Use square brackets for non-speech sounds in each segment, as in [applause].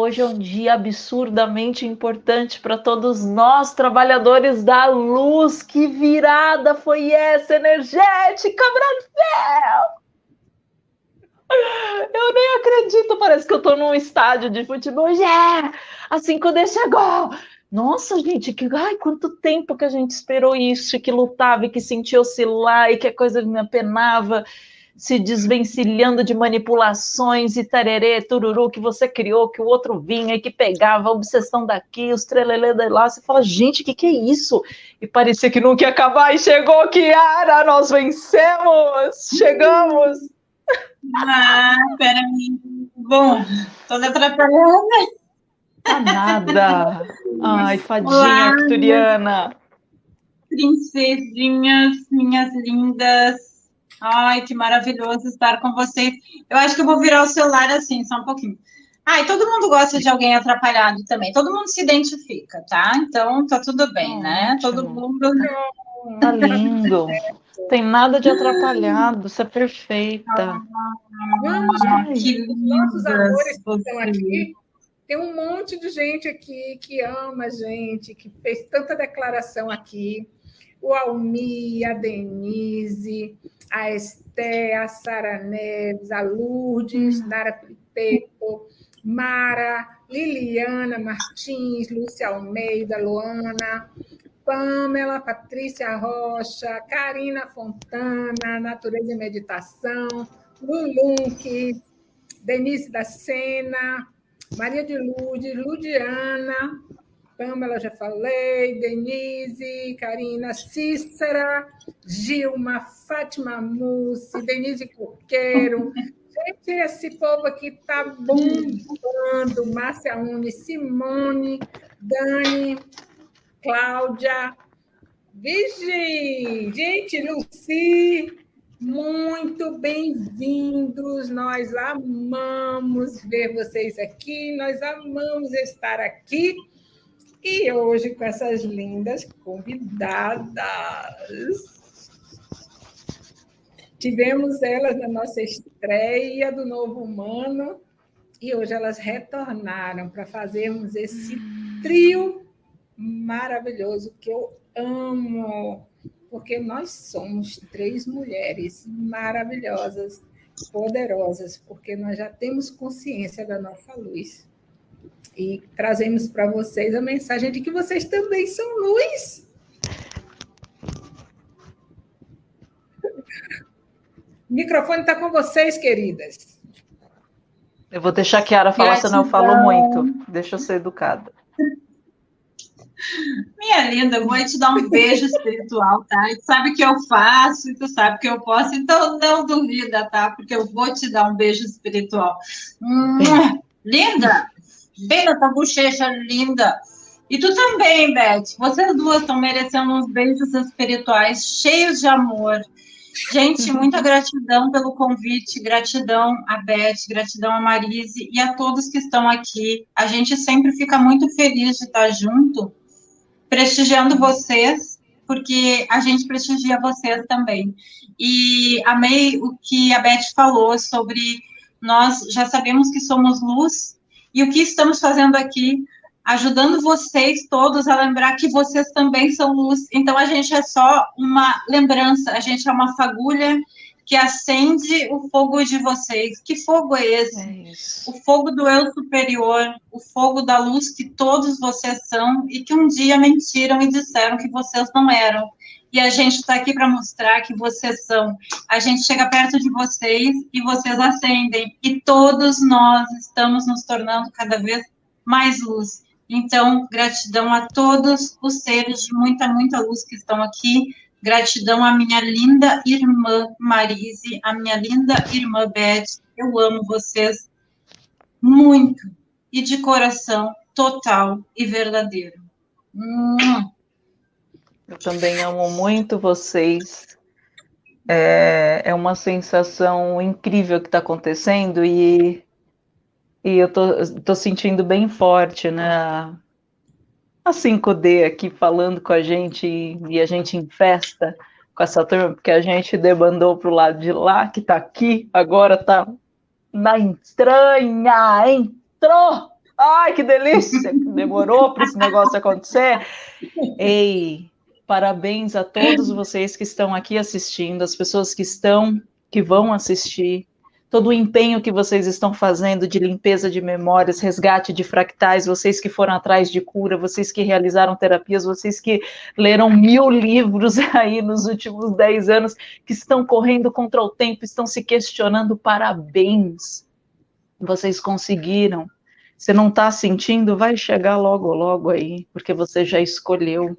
Hoje é um dia absurdamente importante para todos nós, trabalhadores da luz. Que virada foi essa energética, Brasil! Eu nem acredito, parece que eu estou num estádio de futebol. Yeah! A 5D chegou! Nossa, gente, que ai, quanto tempo que a gente esperou isso, que lutava e que sentia oscilar e que a coisa me apenava se desvencilhando de manipulações e tarerê, tururu que você criou, que o outro vinha e que pegava a obsessão daqui, os trelelê de lá, você fala, gente, o que, que é isso? E parecia que nunca ia acabar, e chegou Kiara, nós vencemos, chegamos! Ah, peraí, bom, toda atrapalhada. Tá nada. Ai, fadinha Olá, arcturiana. Princesinhas, minhas lindas, Ai, que maravilhoso estar com vocês. Eu acho que eu vou virar o celular assim, só um pouquinho. Ai, todo mundo gosta de alguém atrapalhado também. Todo mundo se identifica, tá? Então tá tudo bem, né? Todo mundo. Tá [laughs] lindo. Tem nada de atrapalhado, você é perfeita. Vamos, Ai, que nossos amores que estão aqui. Tem um monte de gente aqui que ama a gente, que fez tanta declaração aqui. O Almi, a Denise, a Esté, a Sara Neves, a Lourdes, uhum. Nara Filipeto, Mara, Liliana Martins, Lúcia Almeida, Luana, Pamela, Patrícia Rocha, Karina Fontana, Natureza e Meditação, Lulunque, Denise da Sena, Maria de Lourdes, Ludiana, Pamela, já falei, Denise, Karina, Cícera, Gilma, Fátima Mussi, Denise Coqueiro. [laughs] Gente, esse povo aqui está bombando. Márcia Uni, Simone, Dani, Cláudia, Vigi, gente, Luci, muito bem-vindos. Nós amamos ver vocês aqui, nós amamos estar aqui. E hoje, com essas lindas convidadas, tivemos elas na nossa estreia do Novo Humano, e hoje elas retornaram para fazermos esse trio maravilhoso que eu amo, porque nós somos três mulheres maravilhosas, poderosas, porque nós já temos consciência da nossa luz e trazemos para vocês a mensagem de que vocês também são luz. O microfone está com vocês, queridas. Eu vou deixar a Kiara falar, Gratidão. senão eu falo muito. Deixa eu ser educada. Minha linda, eu vou te dar um beijo espiritual, tá? E tu sabe que eu faço, e tu sabe que eu posso, então não duvida, tá? Porque eu vou te dar um beijo espiritual. Hum, linda! Bem nessa bochecha linda. E tu também, Beth. Vocês duas estão merecendo uns beijos espirituais cheios de amor. Gente, muita gratidão pelo convite, gratidão a Beth, gratidão a Marise e a todos que estão aqui. A gente sempre fica muito feliz de estar junto, prestigiando vocês, porque a gente prestigia vocês também. E amei o que a Beth falou sobre nós já sabemos que somos luz e o que estamos fazendo aqui? Ajudando vocês todos a lembrar que vocês também são luz. Então, a gente é só uma lembrança, a gente é uma fagulha que acende o fogo de vocês. Que fogo é esse? É o fogo do eu superior, o fogo da luz que todos vocês são e que um dia mentiram e disseram que vocês não eram e a gente está aqui para mostrar que vocês são. A gente chega perto de vocês e vocês acendem, e todos nós estamos nos tornando cada vez mais luz. Então, gratidão a todos os seres de muita, muita luz que estão aqui. Gratidão à minha linda irmã Marise, à minha linda irmã Beth. Eu amo vocês muito e de coração total e verdadeiro. Hum. Eu também amo muito vocês. É, é uma sensação incrível que está acontecendo e, e eu tô, tô sentindo bem forte, né? A 5D aqui falando com a gente e, a gente em festa com essa turma, porque a gente debandou para o lado de lá, que está aqui, agora está na entranha, entrou Ai, que delícia! Demorou para esse negócio acontecer. Ei, parabéns a todos [laughs] vocês que estão aqui assistindo, as pessoas que estão, que vão assistir todo o empenho que vocês estão fazendo de limpeza de memórias, resgate de fractais, vocês que foram atrás de cura, vocês que realizaram terapias, vocês que leram mil [laughs] livros aí nos últimos dez anos, que estão correndo contra o tempo, estão se questionando, parabéns, vocês conseguiram. Você não está sentindo? Vai chegar logo, logo aí, porque você já escolheu.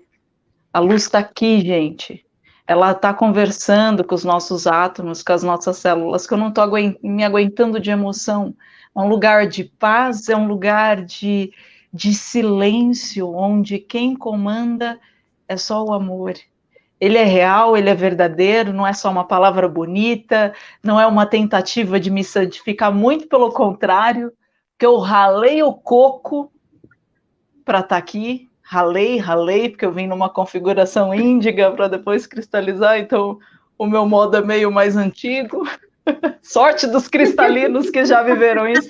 A luz está aqui, gente ela está conversando com os nossos átomos, com as nossas células, que eu não estou me aguentando de emoção. É um lugar de paz, é um lugar de, de silêncio, onde quem comanda é só o amor. Ele é real, ele é verdadeiro, não é só uma palavra bonita, não é uma tentativa de me santificar, muito pelo contrário, que eu ralei o coco para estar tá aqui, ralei, ralei, porque eu vim numa configuração índiga para depois cristalizar, então o meu modo é meio mais antigo. [laughs] Sorte dos cristalinos que já viveram isso.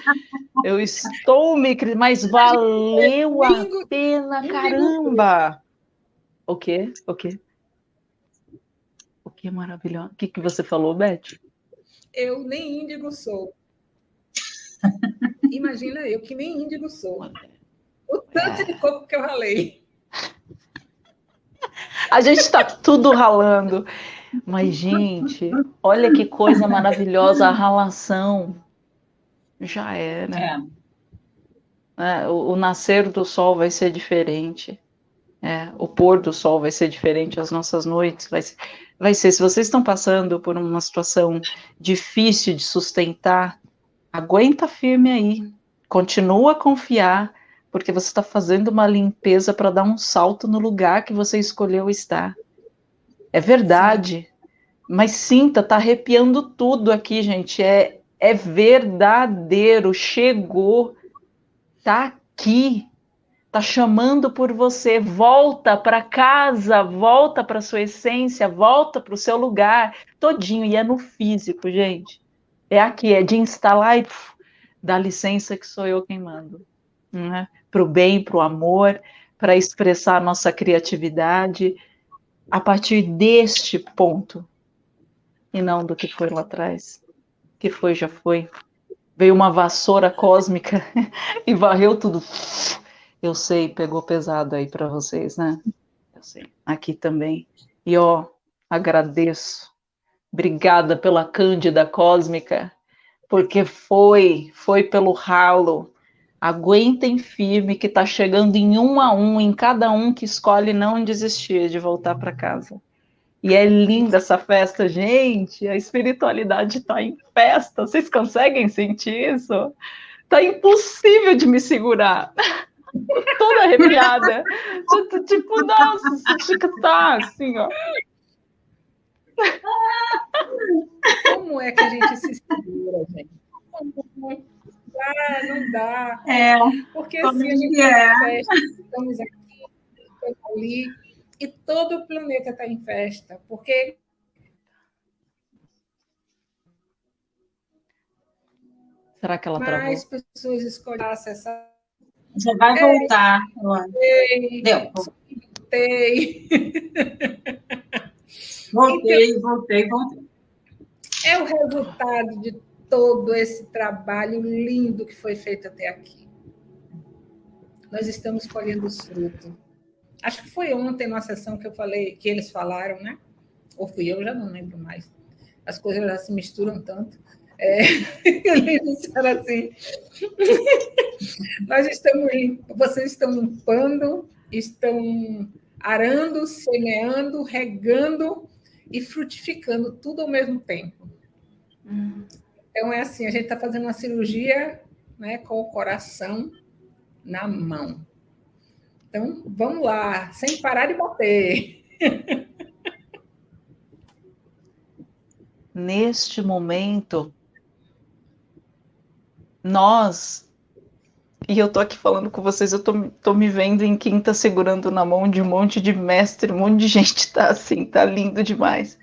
Eu estou me. Mas valeu a pena, caramba! O quê? O quê? O que maravilhoso. O que, que você falou, Beth? Eu nem índigo sou. [laughs] Imagina eu que nem índigo sou. O tanto de coco que eu ralei. A gente está tudo ralando. Mas, gente, olha que coisa maravilhosa a ralação. Já era. É. É, o, o, nascer do sol vai ser diferente. É, o pôr do sol vai ser diferente, as nossas noites vai ser, vai ser. Se vocês estão passando por uma situação difícil de sustentar, aguenta firme aí. Continua a confiar porque você está fazendo uma limpeza para dar um salto no lugar que você escolheu estar. É verdade, mas sinta, tá arrepiando tudo aqui, gente. É, é verdadeiro, chegou, tá aqui, tá chamando por você. Volta para casa, volta para sua essência, volta para o seu lugar, todinho. E é no físico, gente. É aqui, é de instalar e dá licença que sou eu quem mando. Né? para o bem, para o amor, para expressar nossa criatividade a partir deste ponto e não do que foi lá atrás. Que foi, já foi. Veio uma vassoura cósmica [laughs] e varreu tudo. Eu sei, pegou pesado aí para vocês, né? Eu sei. Aqui também. E ó, agradeço. Obrigada pela cândida cósmica, porque foi, foi pelo ralo Aguentem firme que está chegando em um a um, em cada um que escolhe não desistir de voltar para casa. E é linda essa festa, gente. A espiritualidade está em festa. Vocês conseguem sentir isso? Tá impossível de me segurar. [laughs] Toda arrepiada. tipo, nossa, você tá assim, ó. Como é que a gente se segura, gente? Dá, não dá. É, Porque assim, a gente é. festa, estamos aqui, estamos ali, e todo o planeta está em festa, porque Será que ela travou? Mais pessoas escolhem acessar. Já vai voltar. Voltei. Deu. Voltei. Voltei, então, voltei, voltei. É o resultado de todo esse trabalho lindo que foi feito até aqui. Nós estamos colhendo os frutos. Acho que foi ontem na sessão que eu falei, que eles falaram, né? Ou fui eu, já não lembro mais. As coisas já se misturam tanto. É, [laughs] eles disseram assim: [laughs] nós estamos, vocês estão limpando, estão arando, semeando, regando e frutificando tudo ao mesmo tempo. Hum. Então, é assim: a gente está fazendo uma cirurgia né, com o coração na mão. Então, vamos lá, sem parar de bater. [laughs] Neste momento, nós, e eu tô aqui falando com vocês, eu tô, tô me vendo em quinta segurando na mão de um monte de mestre, um monte de gente tá assim, tá lindo demais.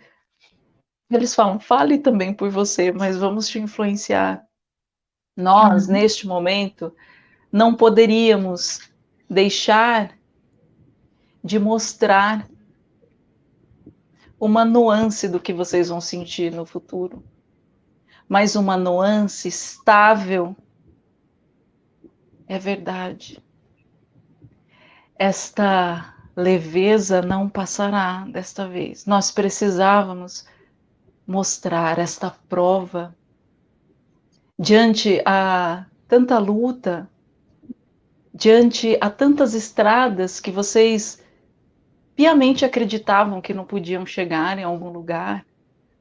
Eles falam, fale também por você, mas vamos te influenciar. Nós, uhum. neste momento, não poderíamos deixar de mostrar uma nuance do que vocês vão sentir no futuro, mas uma nuance estável. É verdade. Esta leveza não passará desta vez. Nós precisávamos mostrar esta prova diante a tanta luta, diante a tantas estradas que vocês piamente acreditavam que não podiam chegar em algum lugar,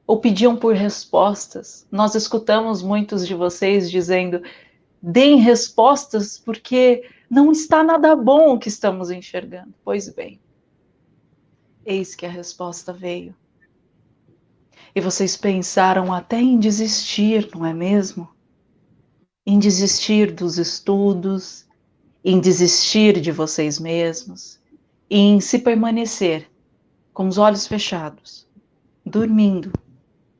ou pediam por respostas. Nós escutamos muitos de vocês dizendo: deem respostas, porque não está nada bom o que estamos enxergando. Pois bem, eis que a resposta veio. E vocês pensaram até em desistir, não é mesmo? Em desistir dos estudos, em desistir de vocês mesmos, em se permanecer com os olhos fechados, dormindo,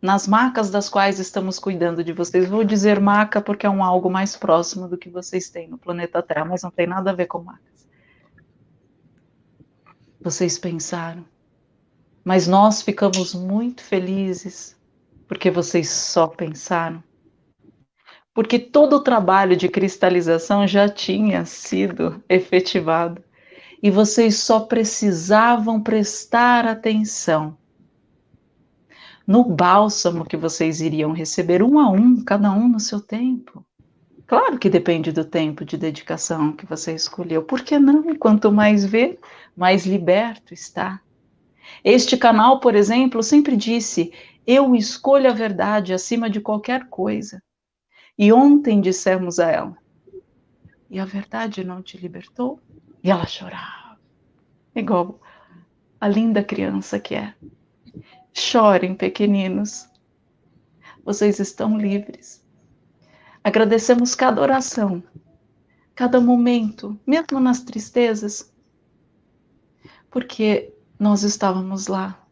nas macas das quais estamos cuidando de vocês. Vou dizer maca porque é um algo mais próximo do que vocês têm no planeta Terra, mas não tem nada a ver com macas. Vocês pensaram, mas nós ficamos muito felizes porque vocês só pensaram. Porque todo o trabalho de cristalização já tinha sido efetivado e vocês só precisavam prestar atenção no bálsamo que vocês iriam receber um a um, cada um no seu tempo. Claro que depende do tempo de dedicação que você escolheu. Por que não? Quanto mais vê, mais liberto está. Este canal, por exemplo, sempre disse: Eu escolho a verdade acima de qualquer coisa. E ontem dissemos a ela: E a verdade não te libertou? E ela chorava, igual a linda criança que é. Chorem, pequeninos. Vocês estão livres. Agradecemos cada oração, cada momento, mesmo nas tristezas, porque nós estávamos lá,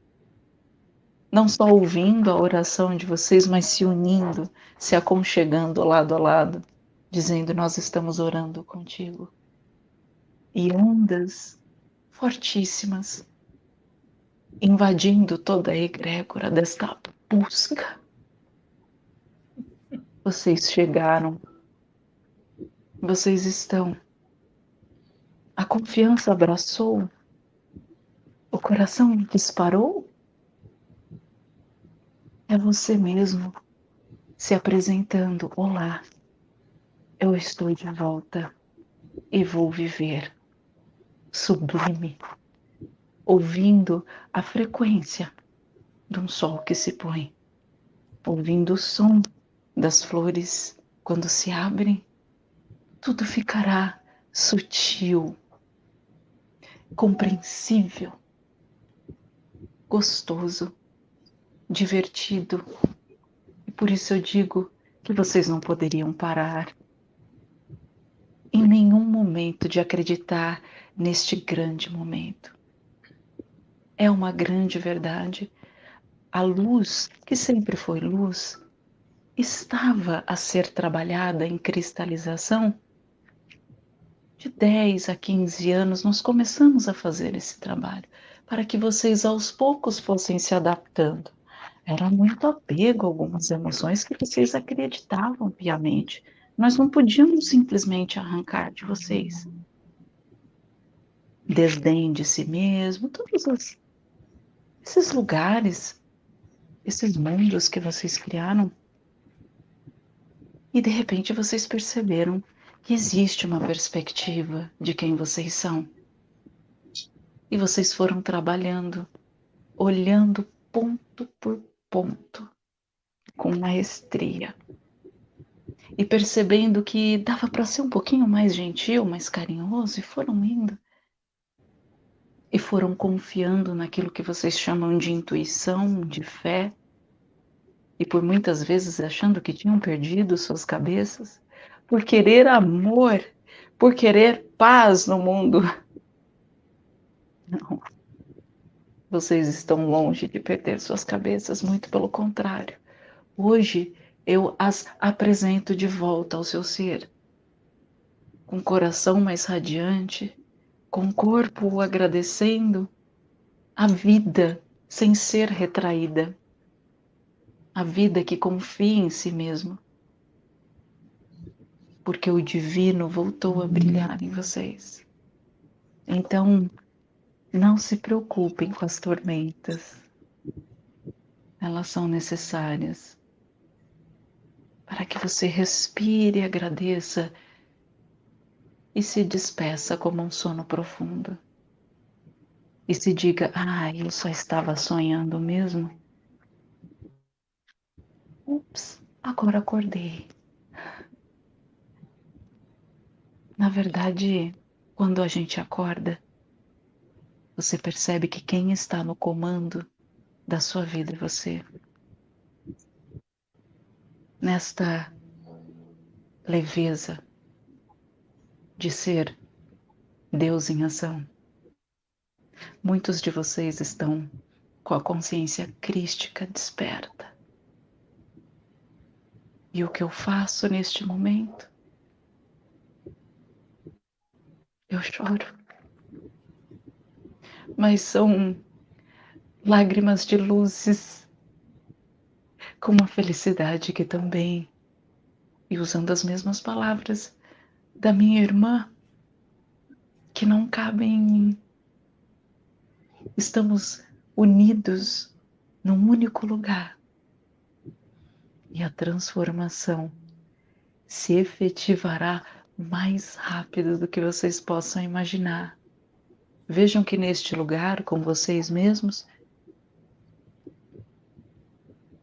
não só ouvindo a oração de vocês, mas se unindo, se aconchegando lado a lado, dizendo: Nós estamos orando contigo e ondas fortíssimas invadindo toda a egrégora desta busca. Vocês chegaram, vocês estão. A confiança abraçou, o coração disparou. É você mesmo se apresentando: Olá, eu estou de volta e vou viver. Sublime, ouvindo a frequência de um sol que se põe, ouvindo o som das flores quando se abrem, tudo ficará sutil, compreensível, gostoso, divertido. E por isso eu digo que vocês não poderiam parar em nenhum momento de acreditar neste grande momento. É uma grande verdade. A luz, que sempre foi luz, estava a ser trabalhada em cristalização. De 10 a 15 anos, nós começamos a fazer esse trabalho para que vocês aos poucos fossem se adaptando. Era muito apego a algumas emoções que vocês acreditavam piamente. Nós não podíamos simplesmente arrancar de vocês desdém de si mesmo, todos os, esses lugares, esses mundos que vocês criaram. E de repente vocês perceberam que existe uma perspectiva de quem vocês são. E vocês foram trabalhando, olhando ponto por ponto, com maestria. E percebendo que dava para ser um pouquinho mais gentil, mais carinhoso, e foram indo e foram confiando naquilo que vocês chamam de intuição, de fé, e por muitas vezes achando que tinham perdido suas cabeças, por querer amor, por querer paz no mundo. Não. Vocês estão longe de perder suas cabeças, muito pelo contrário. Hoje eu as apresento de volta ao seu ser. com coração mais radiante, com corpo agradecendo a vida sem ser retraída, a vida que confia em si mesmo, porque o divino voltou a brilhar em vocês. Então, não se preocupem com as tormentas, elas são necessárias para que você respire agradeça e se despeça como um sono profundo. E se diga: Ah, eu só estava sonhando mesmo. Ups, agora acordei. Na verdade, quando a gente acorda, você percebe que quem está no comando da sua vida é você. Nesta leveza de ser Deus em ação. Muitos de vocês estão com a consciência crística desperta. E o que eu faço neste momento? Eu choro. Mas são lágrimas de luzes, com uma felicidade que também, e usando as mesmas palavras da minha irmã, que não cabem em mim. Estamos unidos num único lugar. E a transformação se efetivará mais rápido do que vocês possam imaginar. Vejam que neste lugar, com vocês mesmos,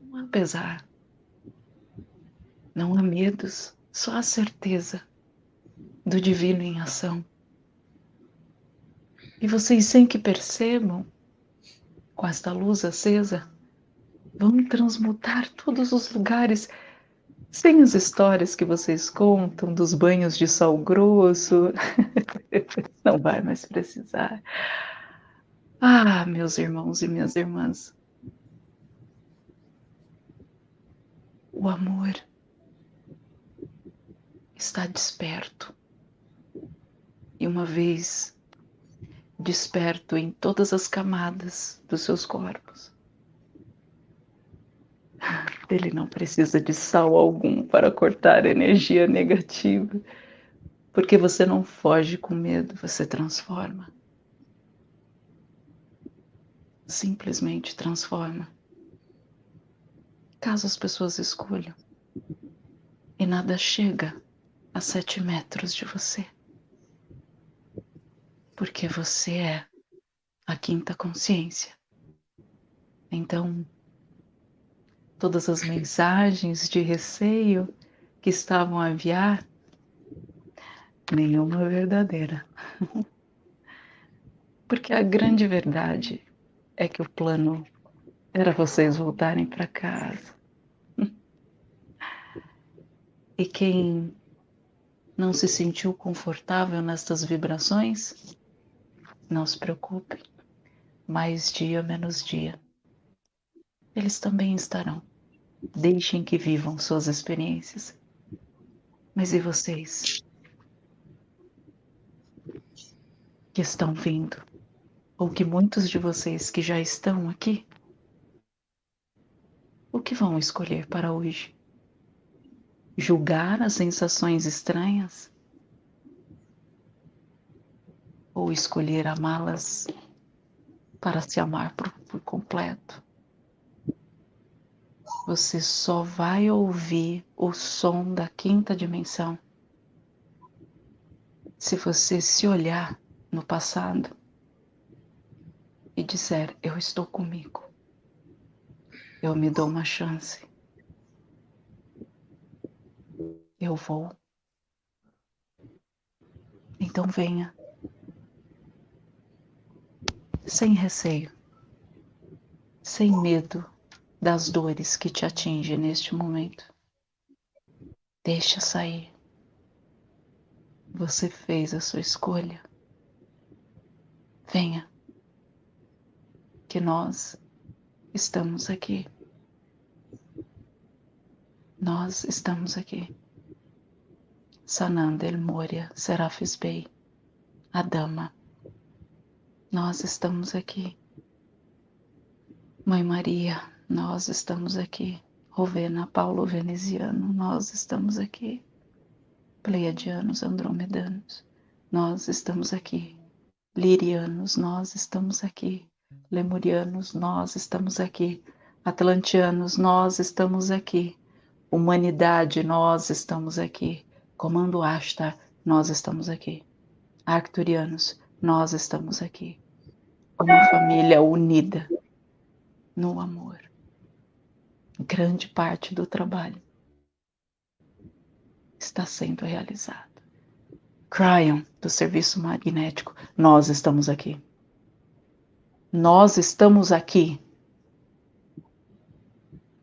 não há pesar, não há medos, só a certeza do divino em ação. E vocês, sem que percebam, com esta luz acesa, vão transmutar todos os lugares sem as histórias que vocês contam dos banhos de sal grosso. [laughs] Não vai mais precisar. Ah, meus irmãos e minhas irmãs. O amor está desperto. E uma vez desperto em todas as camadas dos seus corpos, ele não precisa de sal algum para cortar energia negativa, porque você não foge com medo, você transforma. Simplesmente transforma. Caso as pessoas escolham. E nada chega a sete metros de você porque você é a quinta consciência. Então, todas as mensagens de receio que estavam a enviar, nenhuma verdadeira. [laughs] Porque a grande verdade é que o plano era vocês voltarem para casa. [laughs] E quem não se sentiu confortável nestas vibrações, não se preocupe, mais dia menos dia. Eles também estarão. Deixem que vivam suas experiências. Mas e vocês? Que estão vindo? Ou que muitos de vocês que já estão aqui? O que vão escolher para hoje? Julgar as sensações estranhas? ou escolher amá-las para se amar por, por completo. Você só vai ouvir o som da quinta dimensão se você se olhar no passado e disser: Eu estou comigo, eu me dou uma chance, eu vou. Então venha. Sem receio, sem medo das dores que te atingem neste momento. Deixa sair. Você fez a sua escolha. Venha, que nós estamos aqui. Nós estamos aqui. Sananda El Moria, Serafis Bey, a Dama. Nós estamos aqui. Mãe Maria, nós estamos aqui. Rovena, Paulo Veneziano, nós estamos aqui. Pleiadianos, Andromedanos, nós estamos aqui. Lirianos, nós estamos aqui. Lemurianos, nós estamos aqui. Atlantianos, nós estamos aqui. Humanidade, nós estamos aqui. Comando Ashtar, nós estamos aqui. Arcturianos, nós estamos aqui. Uma família unida no amor. Grande parte do trabalho está sendo realizado. Cryon, do Serviço Magnético, nós estamos aqui. Nós estamos aqui,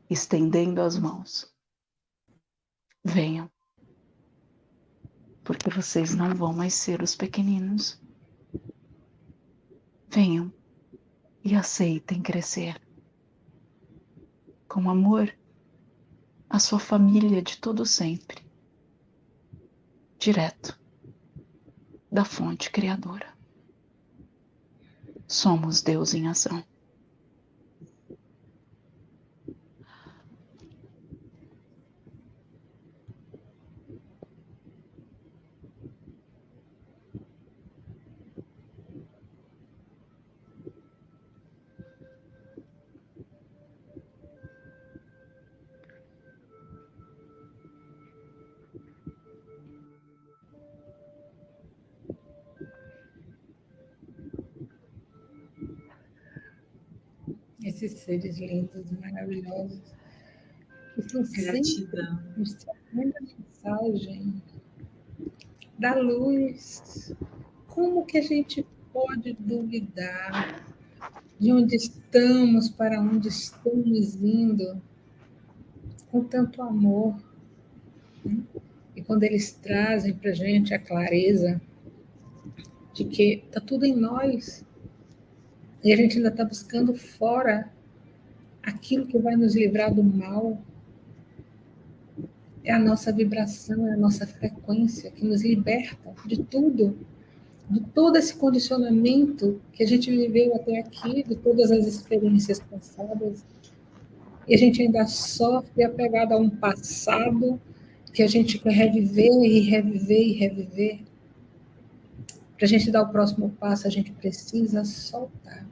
estendendo as mãos. Venham, porque vocês não vão mais ser os pequeninos. Venham e aceitem crescer com amor a sua família de todo sempre, direto da fonte criadora. Somos Deus em ação. Seres lindos, maravilhosos, que estão sempre mostrando a mensagem da luz. Como que a gente pode duvidar de onde estamos, para onde estamos indo, com tanto amor? E quando eles trazem para a gente a clareza de que está tudo em nós, e a gente ainda está buscando fora aquilo que vai nos livrar do mal. É a nossa vibração, é a nossa frequência que nos liberta de tudo, de todo esse condicionamento que a gente viveu até aqui, de todas as experiências passadas. E a gente ainda sofre apegado a um passado que a gente quer reviver e reviver e reviver. Para a gente dar o próximo passo, a gente precisa soltar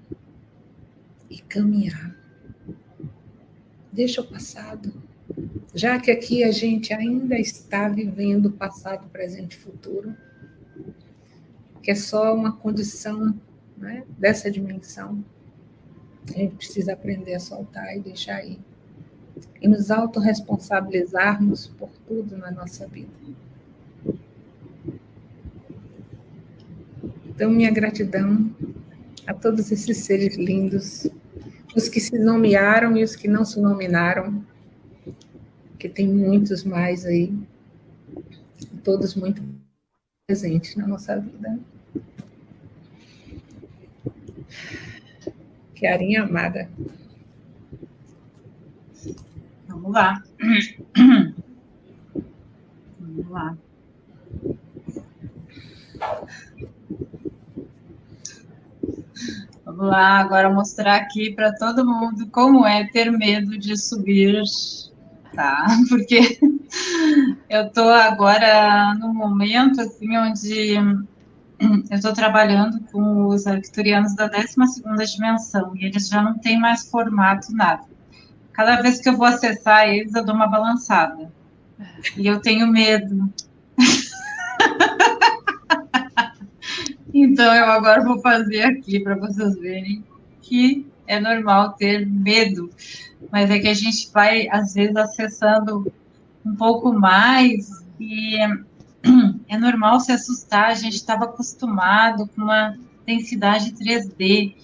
e caminhar. Deixa o passado. Já que aqui a gente ainda está vivendo passado, presente e futuro, que é só uma condição né, dessa dimensão, a gente precisa aprender a soltar e deixar ir. E nos autorresponsabilizarmos por tudo na nossa vida. Então, minha gratidão a todos esses seres lindos, os que se nomearam e os que não se nominaram, que tem muitos mais aí, todos muito presentes na nossa vida. Chiarinha amada. Vamos lá. Vamos lá. Vamos lá, agora mostrar aqui para todo mundo como é ter medo de subir, tá? [laughs] Porque eu estou agora no momento assim onde eu estou trabalhando com os arcturianos da 12ª dimensão e eles já não têm mais formato nada. Cada vez que eu vou acessar eles, eu dou uma balançada. E eu tenho medo. Então, eu agora vou fazer aqui para vocês verem que é normal ter medo, mas é que a gente vai, às vezes, acessando um pouco mais e [clears throat] é normal se assustar. A gente estava acostumado com uma densidade 3D,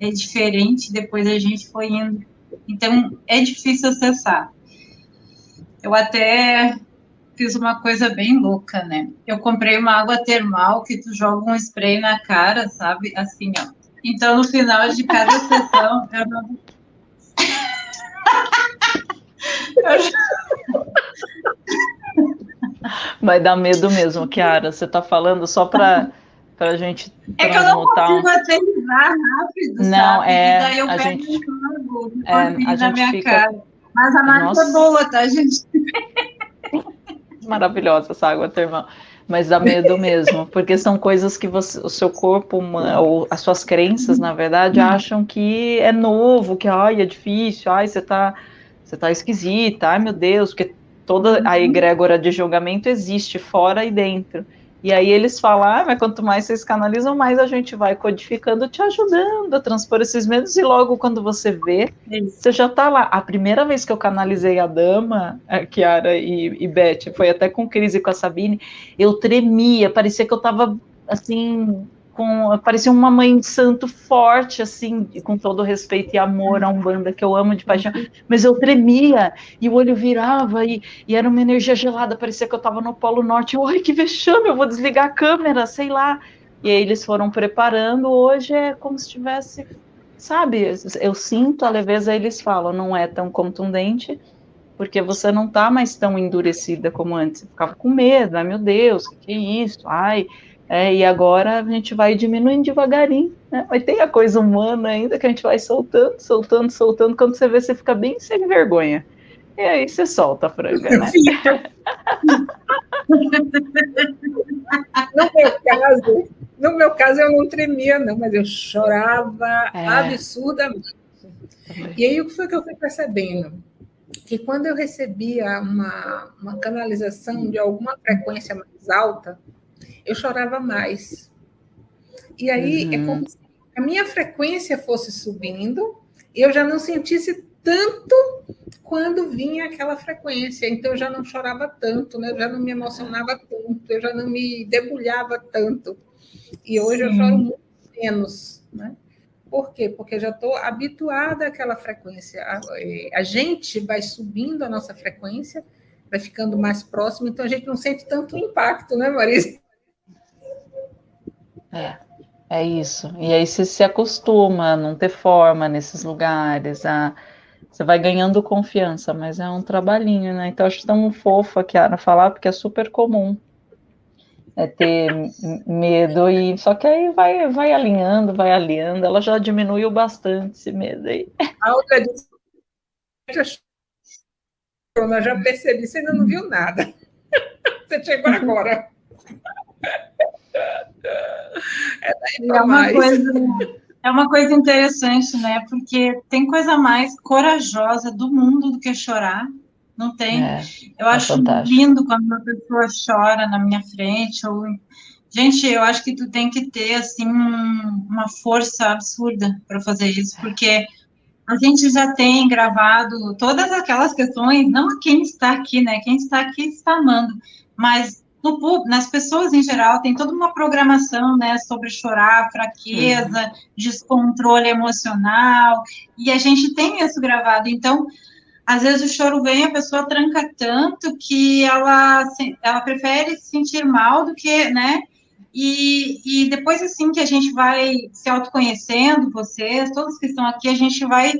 é diferente, depois a gente foi indo. Então, é difícil acessar. Eu até fiz uma coisa bem louca, né? Eu comprei uma água termal que tu joga um spray na cara, sabe? Assim, ó. Então, no final de cada sessão, [laughs] eu não. [laughs] Vai dar medo mesmo, Kiara. Você está falando só para a gente É que eu não consigo aterrizar rápido, não, sabe? É, e daí eu a pego gente, um é, a na gente minha fica... cara. Mas a água é boa, tá, gente? [laughs] Maravilhosa essa água termal. Mas dá medo mesmo, porque são coisas que você, o seu corpo, ou as suas crenças, na verdade, acham que é novo, que ai, é difícil, ai, você tá, você tá esquisita, ai meu Deus, porque toda a egrégora de julgamento existe fora e dentro. E aí eles falam, ah, mas quanto mais vocês canalizam, mais a gente vai codificando, te ajudando a transpor esses medos, e logo quando você vê, você já tá lá. A primeira vez que eu canalizei a dama, a Kiara e, e Beth, foi até com crise com a Sabine, eu tremia, parecia que eu tava assim, com, parecia uma mãe de santo forte, assim, com todo respeito e amor a Umbanda, que eu amo de paixão, mas eu tremia, e o olho virava, e, e era uma energia gelada, parecia que eu estava no Polo Norte, ai, que vexame, eu vou desligar a câmera, sei lá, e aí eles foram preparando, hoje é como se tivesse, sabe, eu sinto a leveza, eles falam, não é tão contundente, porque você não está mais tão endurecida como antes, você ficava com medo, ai meu Deus, o que, que é isso, ai, é, e agora a gente vai diminuindo devagarinho, né? Mas tem a coisa humana ainda que a gente vai soltando, soltando, soltando. Quando você vê, você fica bem sem vergonha. E aí você solta a franga, né? no meu caso, no meu caso eu não tremia, não, mas eu chorava é. absurdamente. E aí o que foi que eu fui percebendo? Que quando eu recebia uma, uma canalização de alguma frequência mais alta, eu chorava mais. E aí é uhum. é como se a minha frequência fosse subindo e eu já não sentisse tanto quando vinha aquela frequência. Então eu já não chorava tanto, né? Eu já não me emocionava tanto, eu já não me debulhava tanto. E hoje Sim. eu choro muito menos, né? Por quê? Porque já estou habituada àquela frequência. A, é, a, gente vai subindo a nossa frequência, vai ficando mais próximo, então a gente não sente tanto impacto, né, Marisa? É, é isso. E aí você se acostuma a não ter forma nesses lugares, a, você vai ganhando confiança, mas é um trabalhinho, né? Então acho tão fofo a Kiara falar, porque é super comum. É ter medo e só que aí vai, vai alinhando, vai alinhando, ela já diminuiu bastante esse medo aí. A outra disse, [laughs] eu já percebi, você ainda não viu nada. [laughs] Você chegou agora. É, é uma coisa, é uma coisa interessante, né? Porque tem coisa mais corajosa do mundo do que chorar. Não tem. É, eu é acho fantástico. lindo quando uma pessoa chora na minha frente. Ou... Gente, eu acho que tu tem que ter assim uma força absurda para fazer isso, porque a gente já tem gravado todas aquelas questões, não quem está aqui, né? Quem está aqui está amando, mas no, nas pessoas em geral tem toda uma programação, né, sobre chorar, fraqueza, uhum. descontrole emocional, e a gente tem isso gravado. Então, às vezes o choro vem, a pessoa tranca tanto que ela, ela prefere se sentir mal do que, né, e, e depois assim que a gente vai se autoconhecendo, vocês, todos que estão aqui, a gente vai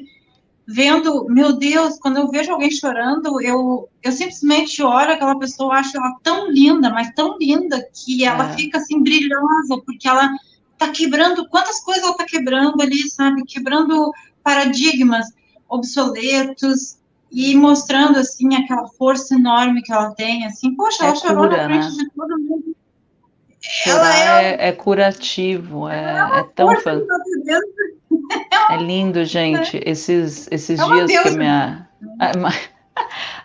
vendo, meu Deus, quando eu vejo alguém chorando, eu, eu simplesmente olho aquela pessoa, acho ela tão linda, mas tão linda, que ela é. fica assim brilhosa, porque ela tá quebrando, quantas coisas ela tá quebrando ali, sabe? Quebrando paradigmas obsoletos e mostrando, assim, aquela força enorme que ela tem, assim, poxa, é ela chorou cura, na frente né? de todo mundo. Ela é, é, é, curativo, é, é, é tão fantástico. É lindo, gente. Esses, esses é dias que minha, a,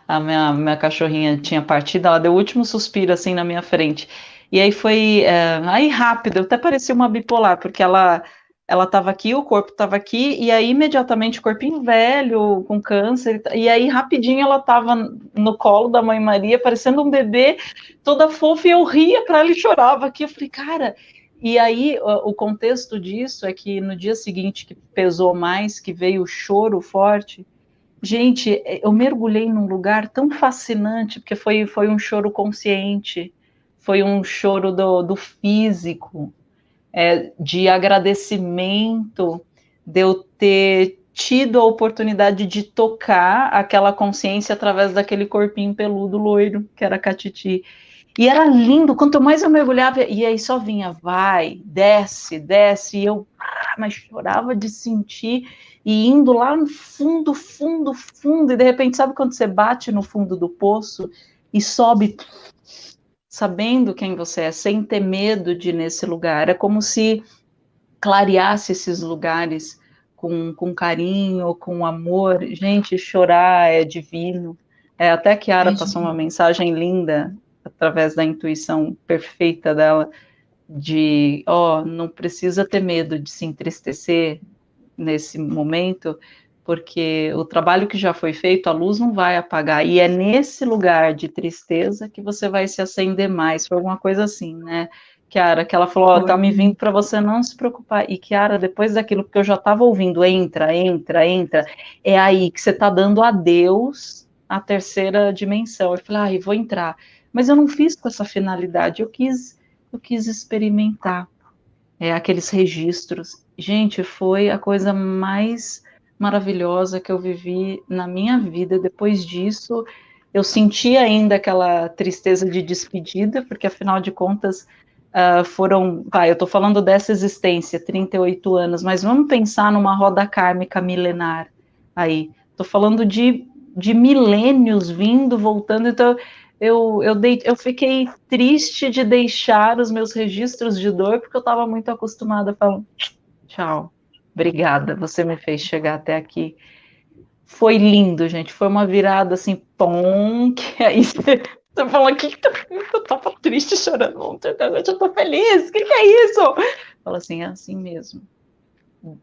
[laughs] a, minha, minha cachorrinha tinha partido, ela deu o último suspiro assim na minha frente. E aí foi é, aí rápido, até parecia uma bipolar, porque ela ela estava aqui, o corpo estava aqui, e aí imediatamente o corpinho velho, com câncer, e aí rapidinho ela estava no colo da mãe Maria, parecendo um bebê, toda fofa, e eu ria para ela e chorava aqui. Eu falei, cara, e aí o contexto disso é que no dia seguinte que pesou mais, que veio o choro forte, gente, eu mergulhei num lugar tão fascinante, porque foi, foi um choro consciente, foi um choro do, do físico, é, de agradecimento de eu ter tido a oportunidade de tocar aquela consciência através daquele corpinho peludo loiro que era a Catiti. E era lindo, quanto mais eu mergulhava, e aí só vinha, vai, desce, desce, e eu, ah, mas chorava de sentir, e indo lá no fundo, fundo, fundo, e de repente, sabe quando você bate no fundo do poço e sobe, sabendo quem você é, sem ter medo de ir nesse lugar? É como se clareasse esses lugares com, com carinho, com amor. Gente, chorar é divino. É, até a Kiara é passou uma mensagem linda através da intuição perfeita dela, de, ó, oh, não precisa ter medo de se entristecer nesse momento, porque o trabalho que já foi feito, a luz não vai apagar, e é nesse lugar de tristeza que você vai se acender mais, foi alguma coisa assim, né? Kiara, que ela falou, ó, oh, tá me vindo para você não se preocupar. E Kiara, depois daquilo que eu já estava ouvindo, entra, entra, entra, é aí que você tá dando a Deus a terceira dimensão. Eu falei, ai, vou entrar mas eu não fiz com essa finalidade, eu quis, eu quis experimentar é, aqueles registros. Gente, foi a coisa mais maravilhosa que eu vivi na minha vida. Depois disso, eu senti ainda aquela tristeza de despedida, porque afinal de contas uh, foram, vai, eu estou falando dessa existência, 38 anos, mas vamos pensar numa roda kármica milenar aí. Estou falando de, de milênios vindo, voltando, então eu, eu, dei, eu fiquei triste de deixar os meus registros de dor, porque eu estava muito acostumada a falar, tchau, obrigada, você me fez chegar até aqui. Foi lindo, gente, foi uma virada assim, pom, que [laughs] aí você, fala, que eu tava triste, chorando ontem, eu tô feliz, o que, que é isso? Fala assim, é assim mesmo.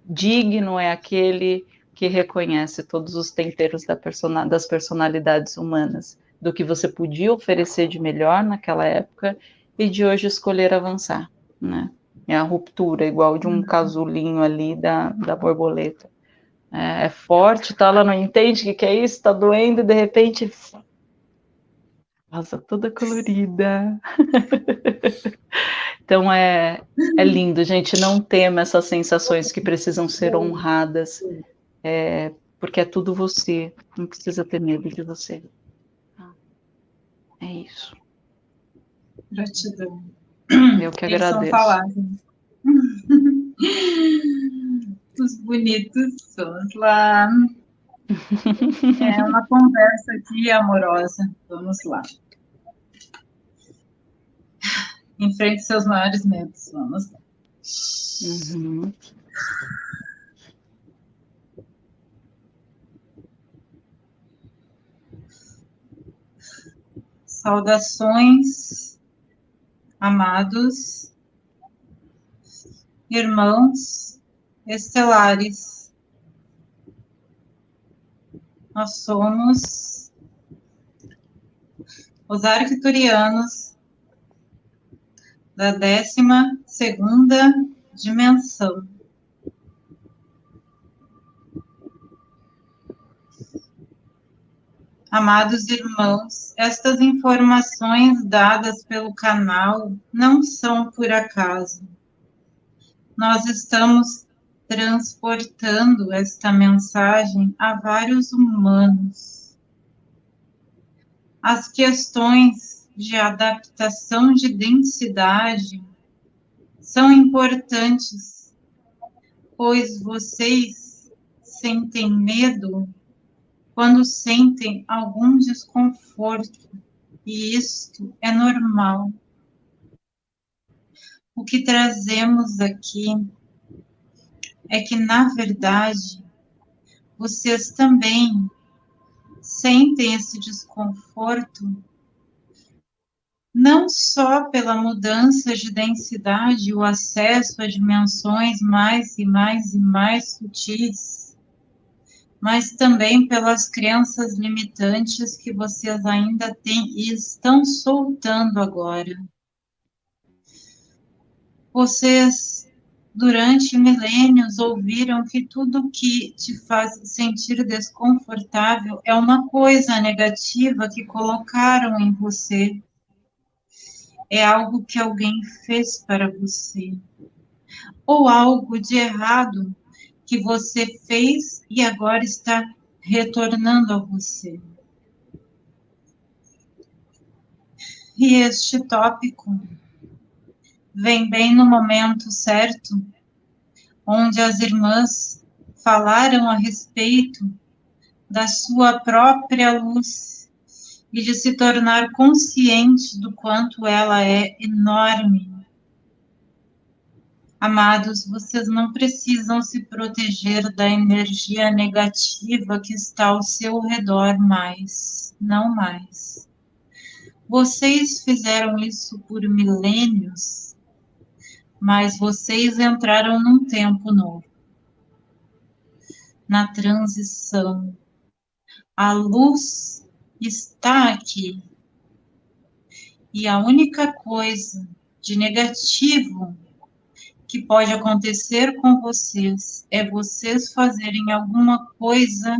Digno é aquele que reconhece todos os temperos da persona, das personalidades humanas do que você podia oferecer de melhor naquela época e de hoje escolher avançar, né? É a ruptura, igual de um uhum. casulinho ali da, da borboleta. É, é forte, tá? Ela não entende o que, que é isso, tá doendo, e de repente rosa toda colorida. [laughs] então é, é lindo, gente. Não tema essas sensações que precisam ser honradas, é, porque é tudo você. Não precisa ter medo de você. Isso. Gratidão. Eu que agradeço. Falar, [laughs] Os bonitos, vamos lá. É uma conversa aqui amorosa. Vamos lá. Enfrente seus maiores medos. Vamos lá. Uhum. Saudações, amados, irmãos estelares. Nós somos os arcturianos da décima segunda dimensão. Amados irmãos, estas informações dadas pelo canal não são por acaso. Nós estamos transportando esta mensagem a vários humanos. As questões de adaptação de densidade são importantes, pois vocês sentem medo quando sentem algum desconforto, e isto é normal. O que trazemos aqui é que, na verdade, vocês também sentem esse desconforto, não só pela mudança de densidade, o acesso a dimensões mais e mais e mais sutis, mas também pelas crenças limitantes que vocês ainda têm e estão soltando agora. Vocês, durante milênios, ouviram que tudo que te faz sentir desconfortável é uma coisa negativa que colocaram em você. É algo que alguém fez para você. Ou algo de errado que você fez e agora está retornando a você. E este tópico vem bem no momento certo, onde as irmãs falaram a respeito da sua própria luz e de se tornar consciente do quanto ela é enorme. Amados, vocês não precisam se proteger da energia negativa que está ao seu redor mais, não mais. Vocês fizeram isso por milênios, mas vocês entraram num tempo novo. Na transição. A luz está aqui. E a única coisa de negativo que pode acontecer com vocês é vocês fazerem alguma coisa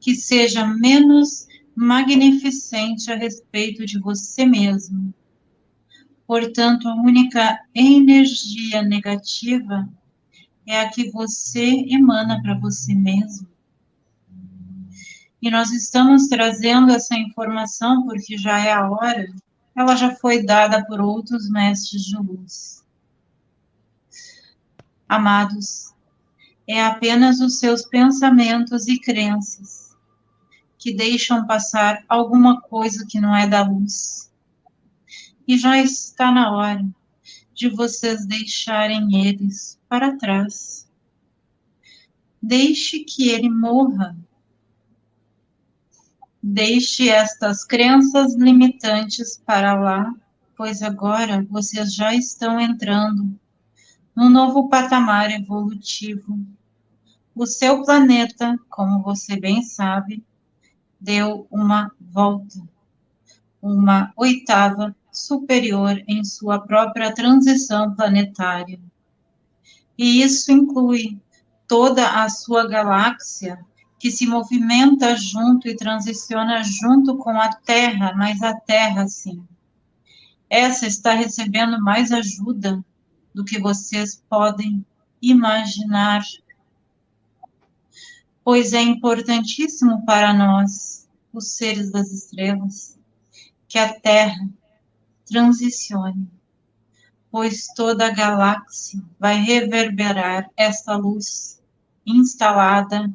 que seja menos magnificente a respeito de você mesmo. Portanto, a única energia negativa é a que você emana para você mesmo. E nós estamos trazendo essa informação porque já é a hora, ela já foi dada por outros mestres de luz. Amados, é apenas os seus pensamentos e crenças que deixam passar alguma coisa que não é da luz. E já está na hora de vocês deixarem eles para trás. Deixe que ele morra. Deixe estas crenças limitantes para lá, pois agora vocês já estão entrando num novo patamar evolutivo. O seu planeta, como você bem sabe, deu uma volta, uma oitava superior em sua própria transição planetária. E isso inclui toda a sua galáxia que se movimenta junto e transiciona junto com a Terra, mas a Terra, sim. Essa está recebendo mais ajuda do que vocês podem imaginar pois é importantíssimo para nós, os seres das estrelas, que a Terra transicione, pois toda a galáxia vai reverberar esta luz instalada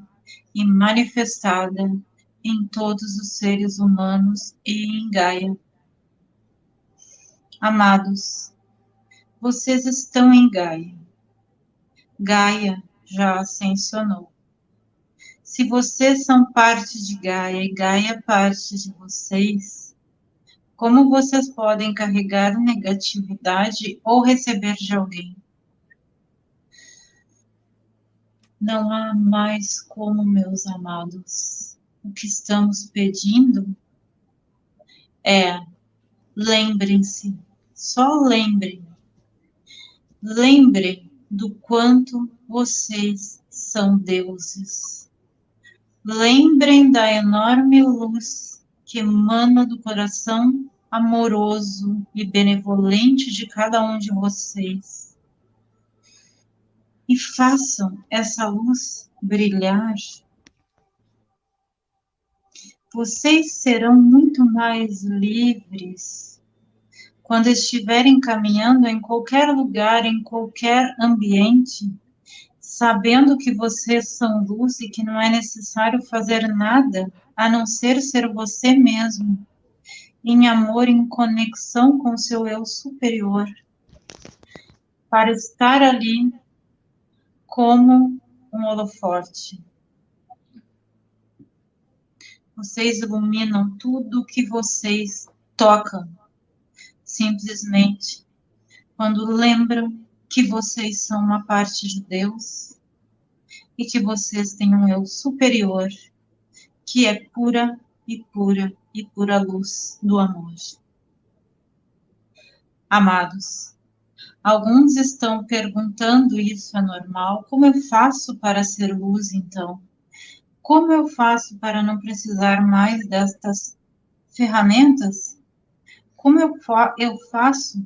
e manifestada em todos os seres humanos e em Gaia. Amados, vocês estão em Gaia. Gaia já ascensionou. Se vocês são parte de Gaia e Gaia é parte de vocês, como vocês podem carregar negatividade ou receber de alguém? Não há mais como, meus amados. O que estamos pedindo é lembrem-se, só lembrem, lembrem do quanto vocês são deuses. Lembrem da enorme luz que emana do coração amoroso e benevolente de cada um de vocês. E façam essa luz brilhar. Vocês serão muito mais livres quando estiverem caminhando em qualquer lugar, em qualquer ambiente sabendo que vocês são luz e que não é necessário fazer nada a não ser ser você mesmo, em amor, em conexão com seu eu superior, para estar ali como um holoforte. Vocês iluminam tudo que vocês tocam, simplesmente quando lembram que vocês são uma parte de Deus e que vocês têm um eu superior que é pura e pura e pura luz do amor. Amados, alguns estão perguntando isso é normal? Como eu faço para ser luz então? Como eu faço para não precisar mais destas ferramentas? Como eu, fa eu faço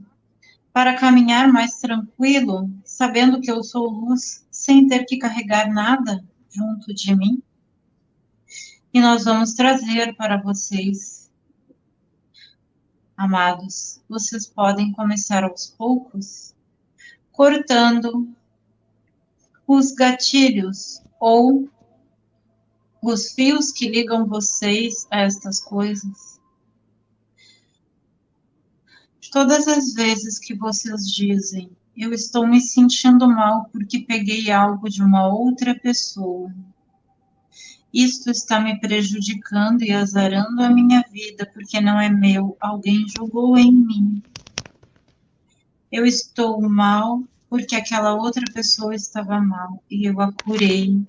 para caminhar mais tranquilo, sabendo que eu sou luz, sem ter que carregar nada junto de mim? E nós vamos trazer para vocês amados, vocês podem começar aos poucos, cortando os gatilhos ou os fios que ligam vocês a estas coisas. Todas as vezes que vocês dizem, eu estou me sentindo mal porque peguei algo de uma outra pessoa. Isto está me prejudicando e azarando a minha vida porque não é meu, alguém jogou em mim. Eu estou mal porque aquela outra pessoa estava mal e eu a curei.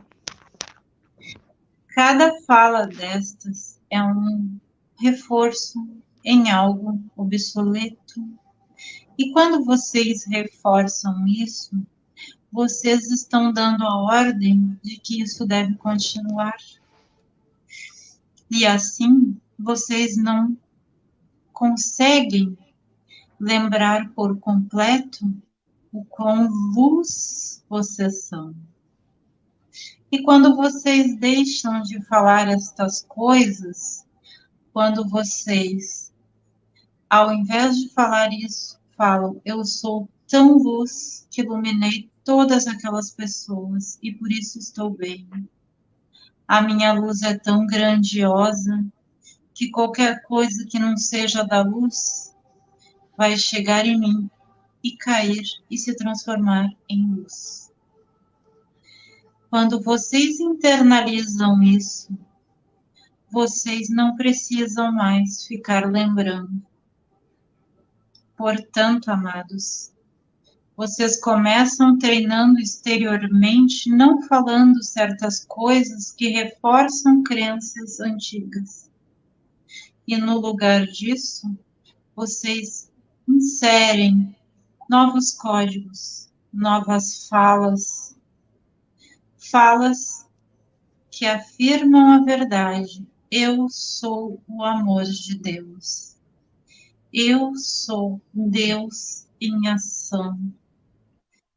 Cada fala destas é um reforço em algo obsoleto. E quando vocês reforçam isso, vocês estão dando a ordem de que isso deve continuar. E assim, vocês não conseguem lembrar por completo o quão luz vocês são. E quando vocês deixam de falar estas coisas, quando vocês, ao invés de falar isso, falam, eu sou tão luz que iluminei todas aquelas pessoas e por isso estou bem. A minha luz é tão grandiosa que qualquer coisa que não seja da luz vai chegar em mim e cair e se transformar em luz. Quando vocês internalizam isso, vocês não precisam mais ficar lembrando. Portanto, amados, vocês começam treinando exteriormente, não falando certas coisas que reforçam crenças antigas. E no lugar disso, vocês inserem novos códigos, novas falas, falas que afirmam a verdade. Eu sou o amor de Deus. Eu sou Deus em ação.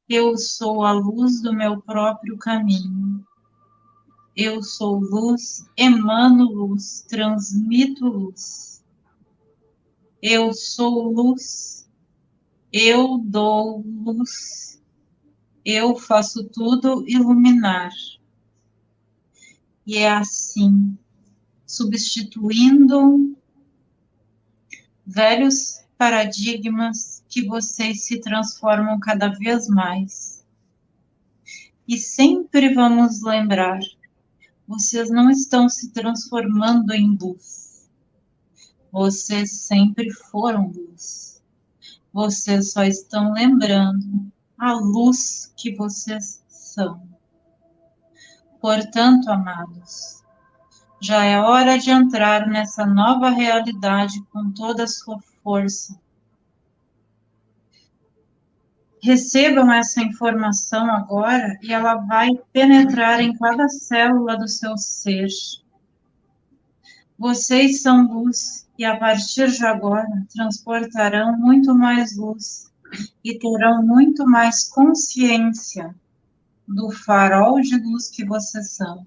Eu sou a luz do meu próprio caminho. Eu sou luz, emano luz, transmito luz. Eu sou luz, eu dou luz, eu faço tudo iluminar. E é assim, substituindo velhos paradigmas que vocês se transformam cada vez mais. E sempre vamos lembrar, vocês não estão se transformando em luz. Vocês sempre foram luz vocês só estão lembrando a luz que vocês são. Portanto, amados, já é hora de entrar nessa nova realidade com toda a sua força. Recebam essa informação agora e ela vai penetrar em cada célula do seu ser. Vocês são luz e a partir de agora transportarão muito mais luz e terão muito mais consciência do farol de luz que vocês são.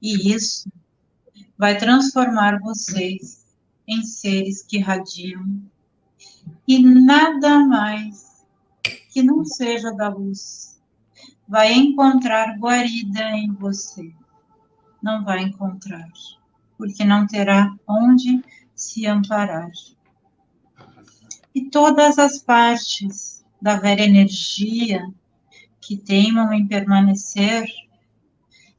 E isso vai transformar vocês em seres que radiam e nada mais que não seja da luz vai encontrar guarida em você. Não vai encontrar porque não terá onde se amparar. E todas as partes da velha energia que teimam em permanecer,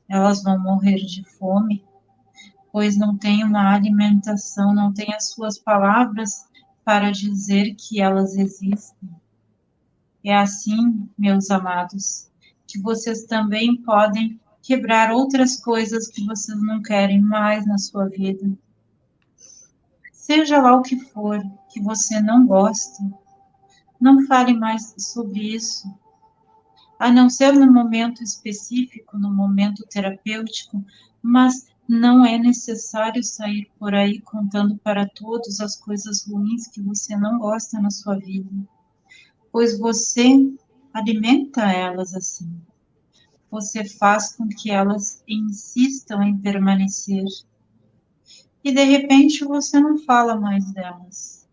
elas vão morrer de fome, pois não têm uma alimentação, não têm as suas palavras para dizer que elas existem. É assim, meus amados, que vocês também podem quebrar outras coisas que vocês não querem mais na sua vida. Seja lá o que for que você não gosta, não fale mais sobre isso, a não ser no momento específico, no momento terapêutico, mas não é necessário sair por aí contando para todos as coisas ruins que você não gosta na sua vida, pois você alimenta elas assim você faz com que elas insistam em permanecer. E de repente você não fala mais delas.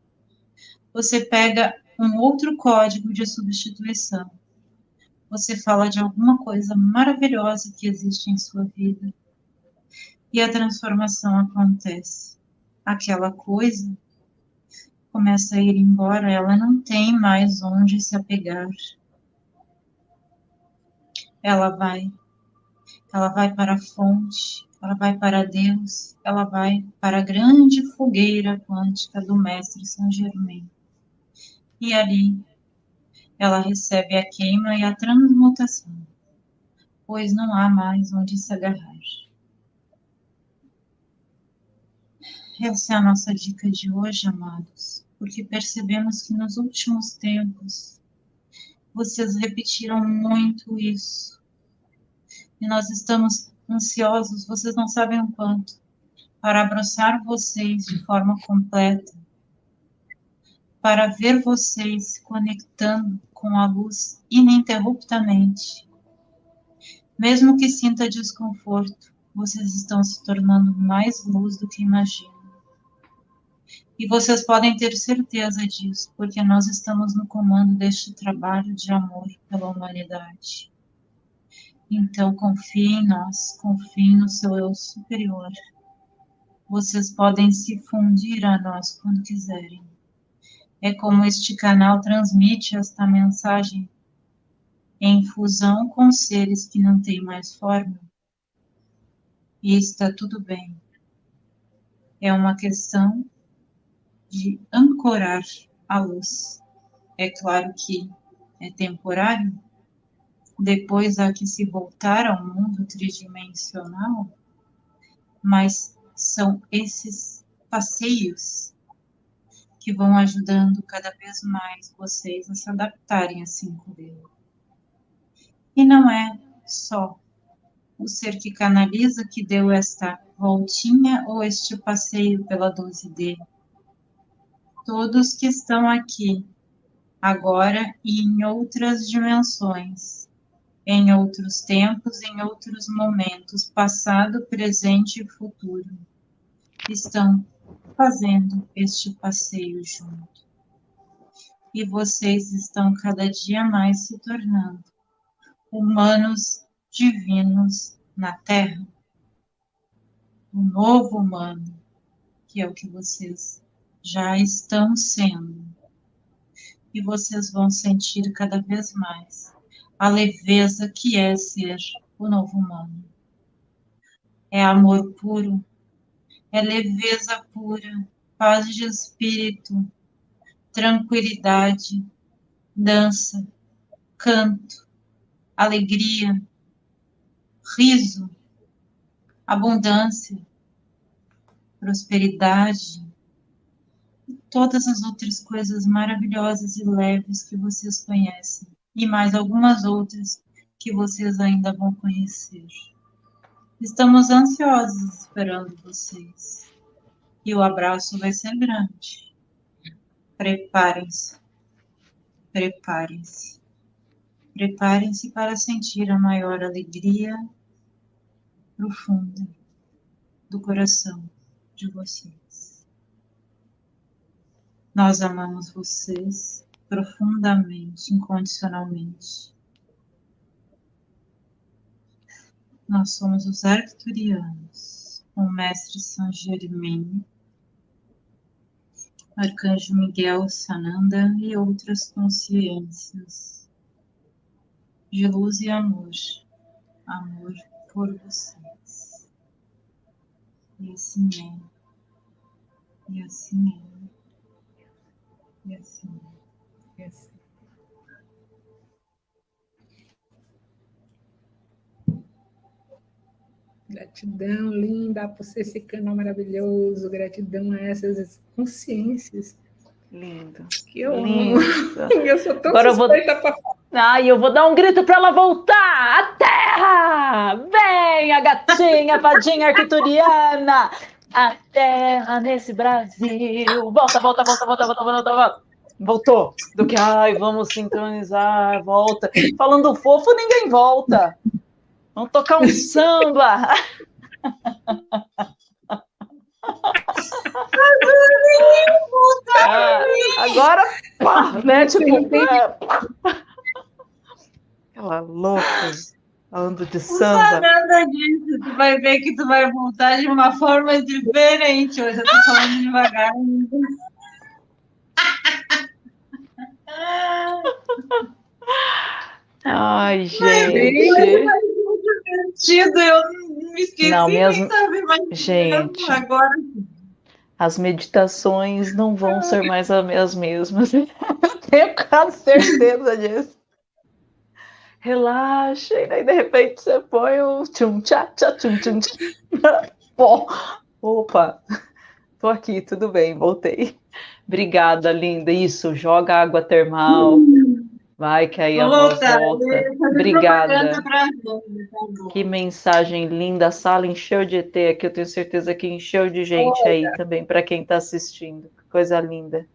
você pega um outro código de substituição. Você fala de alguma coisa maravilhosa que existe em sua vida e a transformação acontece. Aquela coisa começa a ir embora, ela não tem mais onde se apegar. Ela vai, ela vai para a fonte, ela vai para Deus, ela vai para a grande fogueira quântica do Mestre São Germain. E ali ela recebe a queima e a transmutação, pois não há mais onde se agarrar. Essa é a nossa dica de hoje, amados, porque percebemos que nos últimos tempos vocês repetiram muito isso. E nós estamos ansiosos, vocês não sabem o quanto, para abraçar vocês de forma completa, para ver vocês se conectando com a luz ininterruptamente. Mesmo que sinta desconforto, vocês estão se tornando mais luz do que imaginam. E vocês podem ter certeza disso, porque nós estamos no comando deste trabalho de amor pela humanidade. Então, confie em nós, confie no seu eu superior. Vocês podem se fundir a nós quando quiserem. É como este canal transmite esta mensagem em fusão com seres que não têm mais forma. E está tudo bem. É uma questão de ancorar a luz. É claro que é temporário, depois há que se voltar ao mundo tridimensional, mas são esses passeios que vão ajudando cada vez mais vocês a se adaptarem a 5D. E não é só o ser que canaliza que deu esta voltinha ou este passeio pela 12D todos que estão aqui, agora e em outras dimensões, em outros tempos, em outros momentos, passado, presente e futuro, estão fazendo este passeio junto. E vocês estão cada dia mais se tornando humanos divinos na Terra. O novo humano, que é o que vocês já estão sendo. E vocês vão sentir cada vez mais a leveza que é ser o novo humano. É amor puro, é leveza pura, paz de espírito, tranquilidade, dança, canto, alegria, riso, abundância, prosperidade, todas as outras coisas maravilhosas e leves que vocês conhecem, e mais algumas outras que vocês ainda vão conhecer. Estamos ansiosos esperando vocês. E o abraço vai ser grande. Preparem-se. Preparem-se. Preparem-se para sentir a maior alegria profunda do coração de vocês. Nós amamos vocês profundamente, incondicionalmente. Nós somos os arcturianos, o mestre São Germain, Arcanjo Miguel Sananda e outras consciências de luz e amor, amor por vocês. E assim é, e assim é. E assim, e assim. Gratidão, linda, por ser esse canal maravilhoso. Gratidão a essas consciências. Lindo. Que eu Lindo. [laughs] Eu sou tão Agora eu vou- suspeita pra Ai, eu vou dar um grito para ela voltar! A terra! Vem, a gatinha, fadinha arcturiana! A terra nesse Brasil! Volta, volta, volta, volta, volta, volta, volta! Voltou! Do que, ai, vamos sincronizar, volta. Falando fofo, ninguém volta. Vamos tocar um samba! Ah, [laughs] agora, pá, né? Tipo, pá. Aquela louca, falando de samba. Não nada disso, tu vai ver que tu vai voltar de uma forma diferente. Hoje eu tô falando devagar. Ai, gente. Divertido, eu me esqueci Não, mesmo... Gente, agora. as meditações não vão ser mais as mesmas. Eu [laughs] tenho quase certeza disso. Relaxa, e daí de repente você põe o tchum tchá tchá tchum tchum [laughs] Bom, opa, tô aqui, tudo bem, voltei. Obrigada, linda. Isso, joga água termal. Vai que aí a voz volta. Obrigada. tá Que mensagem linda. A sala encheu de ET aqui. Eu tenho certeza que encheu de gente aí também, para quem está assistindo. Coisa linda.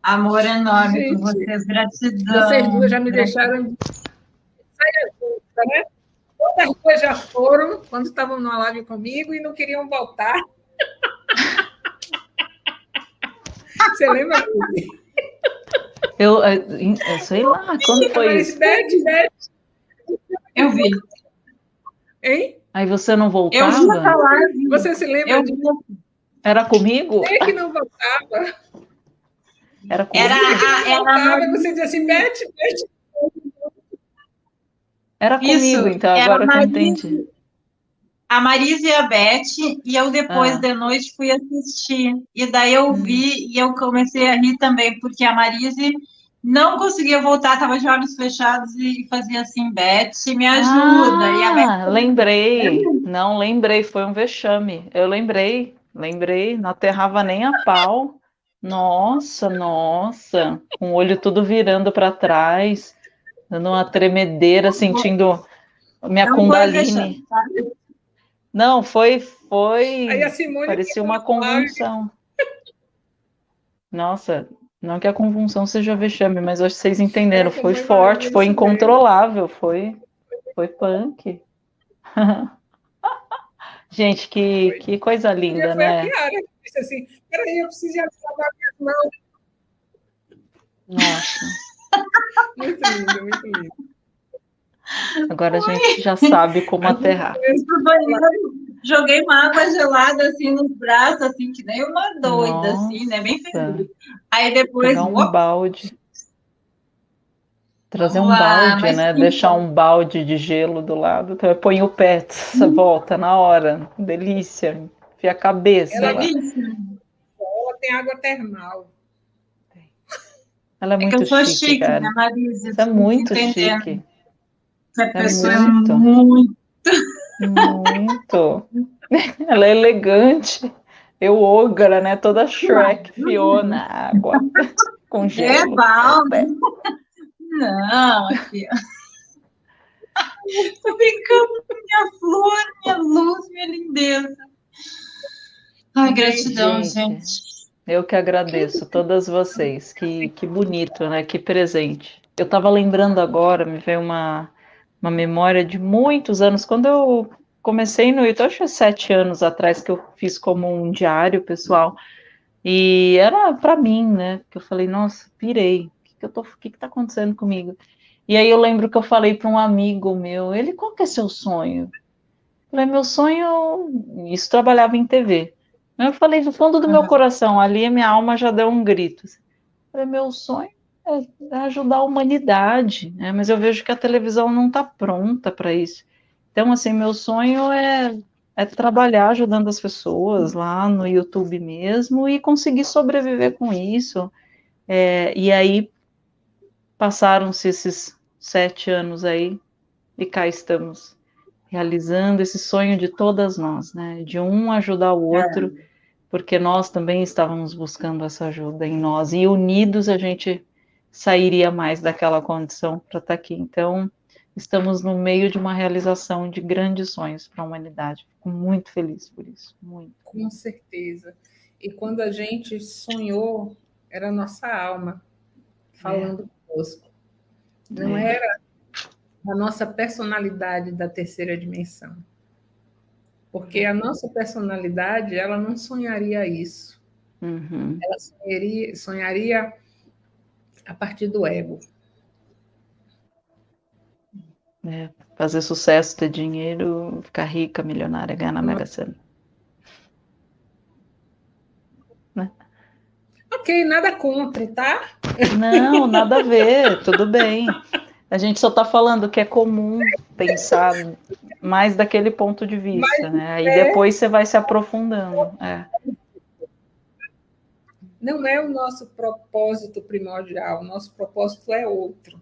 Amor enorme Gente, por vocês, gratidão. Vocês duas já me deixaram né? Outras duas já foram quando estavam numa live comigo e não queriam voltar. Você lembra? Eu, eu, eu sei lá, quando foi Mas, isso? Beth, Beth, Eu vi. hein? Aí você não Eu vi essa voltava? live. Você se lembra Eu de. Era comigo? você que não voltava? Era comigo? Era Você não voltava, e você dizia assim, Beth, Beth. Era comigo, Isso, então, era agora que eu entendi. A Marisa e a Beth, e eu depois Ah. de noite fui assistir. E daí eu Hum. vi e eu comecei a rir também, porque a Marise não conseguia voltar, estava de olhos fechados e fazia assim, Beth, me ajuda. e a Beth Ah, lembrei. Não, lembrei, foi um vexame. Eu lembrei, lembrei, não aterrava nem a pau. Nossa, nossa, com o olho tudo virando para trás, dando uma tremedeira, sentindo minha não Kundalini. vexame? Não, foi, foi, Aí a Simone parecia uma falou, "Ai, convulsão. Nossa, não que a convulsão seja vexame, mas acho que vocês entenderam, Essa foi forte, foi incontrolável, foi, foi punk. [laughs] Gente, que, Foi. que coisa linda, foi a né? Kiara que disse assim, peraí, eu preciso ir lavar minhas mãos. Nossa, [laughs] Muito lindo, muito lindo. Agora a gente já sabe como aterrar. Eu banheiro, joguei uma água gelada assim nos braços, assim, que nem uma doida, assim, né? Bem Nossa. feliz. Aí depois, Pegar um opa, balde. Trazer um Vamos lá, balde, né? sim. Deixar um balde de gelo do lado. Então, põe o pé, você volta na hora. Delícia. Enfia a cabeça Ela lá. tem água termal. Ela é É que muito eu sou chique, chique, cara. né, Marisa? Isso é muito Entendendo. chique. Essa pessoa é muito. muito. Muito. [laughs] Ela é elegante. Eu ogra, né? Toda Shrek, Fiona, água, [laughs] com É gelo. balde. Não, aqui. Tô brincando com minha flor, minha luz, minha lindeza. Ai, gratidão, Gente. gente. Eu que agradeço todas vocês. Que, que bonito, né? Que presente. Eu estava lembrando agora, me veio uma, uma memória de muitos anos, quando eu comecei no YouTube, acho que sete anos atrás que eu fiz como um diário pessoal. E era para mim, né? Que eu falei, nossa, pirei. O que, que eu tô, o que, que tá acontecendo comigo? E aí eu lembro que eu falei para um amigo meu, ele, qual que é seu sonho? Eu falei, meu sonho, isso trabalhava em TV. Eu falei do fundo do meu coração, ali a minha alma já deu um grito. Eu falei, meu sonho ajudar a humanidade, né? Mas eu vejo que a televisão não está pronta para isso. Então, assim, meu sonho é, é trabalhar ajudando as pessoas lá no YouTube mesmo e conseguir sobreviver com isso. É, e aí passaram-se esses sete anos aí e cá estamos realizando esse sonho de todas nós, né? De um ajudar o outro, porque nós também estávamos buscando essa ajuda em nós e unidos a gente sairia mais daquela condição para estar aqui. Então, estamos no meio de uma realização de grandes sonhos para a humanidade. Fico muito feliz por isso, muito. Com certeza. E quando a gente sonhou, era a nossa alma falando conosco. Não É. era a nossa personalidade da terceira dimensão. Porque a nossa personalidade, ela não sonharia isso. Uhum. Ela sonharia, sonharia a partir do ego. É, fazer sucesso, ter dinheiro, ficar rica, milionária, ganhar na Mega Sena. Né? Ok, nada contra, tá? Não, nada a ver, tudo bem. A gente só está falando que é comum pensar mais daquele ponto de vista, Mas, né? Aí é... depois você vai se aprofundando. É. Não é o nosso propósito primordial, o nosso propósito é outro.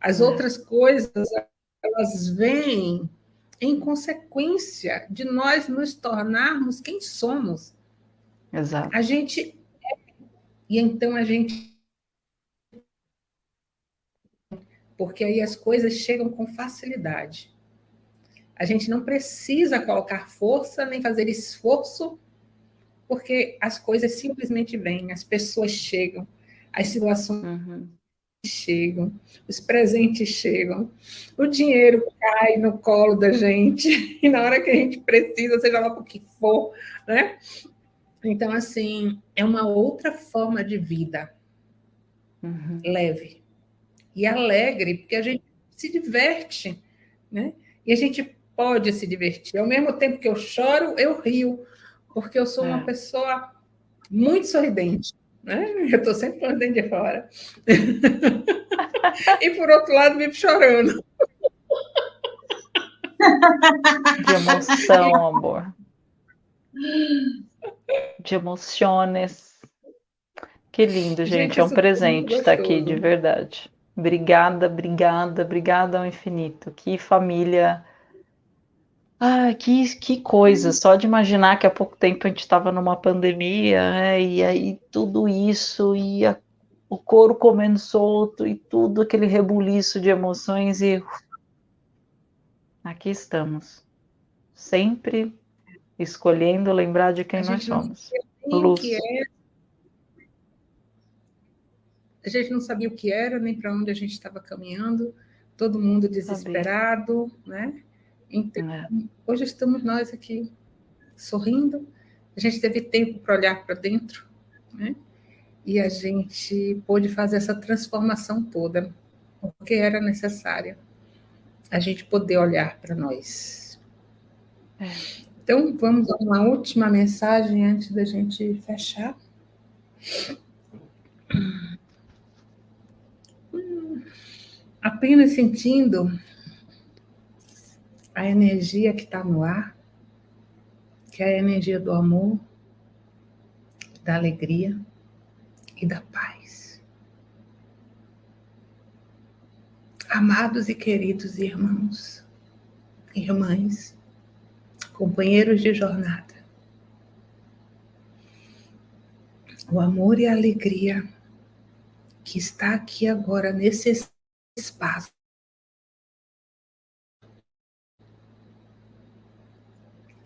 As é. outras coisas, elas vêm em consequência de nós nos tornarmos quem somos. Exato. A gente é, e então a gente porque aí as coisas chegam com facilidade. A gente não precisa colocar força nem fazer esforço, porque as coisas simplesmente vêm, as pessoas chegam, as situações uhum. chegam, os presentes chegam, o dinheiro cai no colo da gente, [laughs] e na hora que a gente precisa, seja lá por que for, né? Então, assim, é uma outra forma de vida uhum. leve e alegre, porque a gente se diverte, né? E a gente pode se divertir. Ao mesmo tempo que eu choro, eu rio, porque eu sou é. uma pessoa muito sorridente. Né? [laughs] Eu estou sempre falando dentro de fora. [laughs] e por outro lado, vivo chorando. De emoção, amor. De emoções. Que lindo, gente. gente é um presente estar aqui, de verdade. Obrigada, obrigada, obrigada ao infinito. Que família ah, que, que coisa, só de imaginar que há pouco tempo a gente estava numa pandemia, né, e aí tudo isso, e a, o couro comendo solto, e tudo aquele rebuliço de emoções, e aqui estamos, sempre escolhendo lembrar de quem nós somos. Luz. A gente não sabia o que era, nem para onde a gente estava caminhando, todo mundo desesperado, Sabia. né? Então, é. hoje estamos nós aqui sorrindo, a gente teve tempo para olhar para dentro, né? E a gente pôde fazer essa transformação toda, porque era necessária a gente poder olhar para nós. É. Então, vamos a uma última mensagem antes da gente fechar. Apenas sentindo a energia que está no ar, que é a energia do amor, da alegria e da paz. Amados e queridos irmãos, irmãs, companheiros de jornada, o amor e a alegria que está aqui agora nesse espaço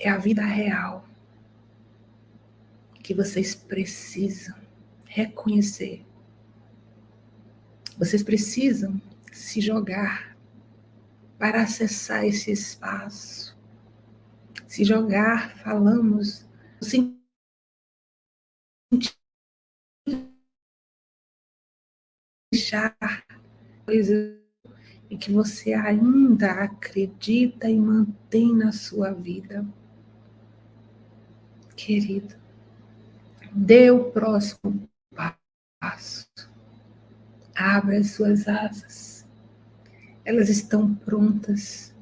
é a vida real que vocês precisam reconhecer. Vocês precisam se jogar para acessar esse espaço. Se jogar, falamos, deixar coisas e que você ainda acredita e mantém na sua vida querido, dê o próximo passo. Abra as suas asas. Elas estão prontas.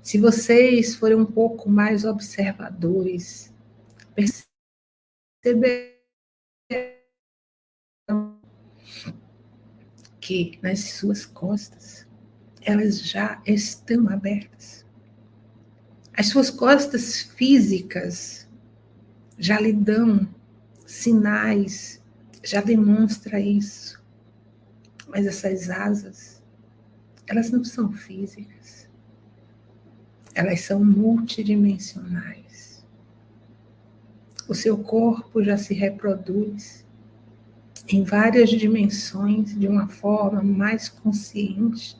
Se vocês forem um pouco mais observadores, perceberão que nas suas costas elas já estão abertas. As suas costas físicas já lhe dão sinais, já demonstra isso. Mas essas asas, elas não são físicas. Elas são multidimensionais. O seu corpo já se reproduz em várias dimensões de uma forma mais consciente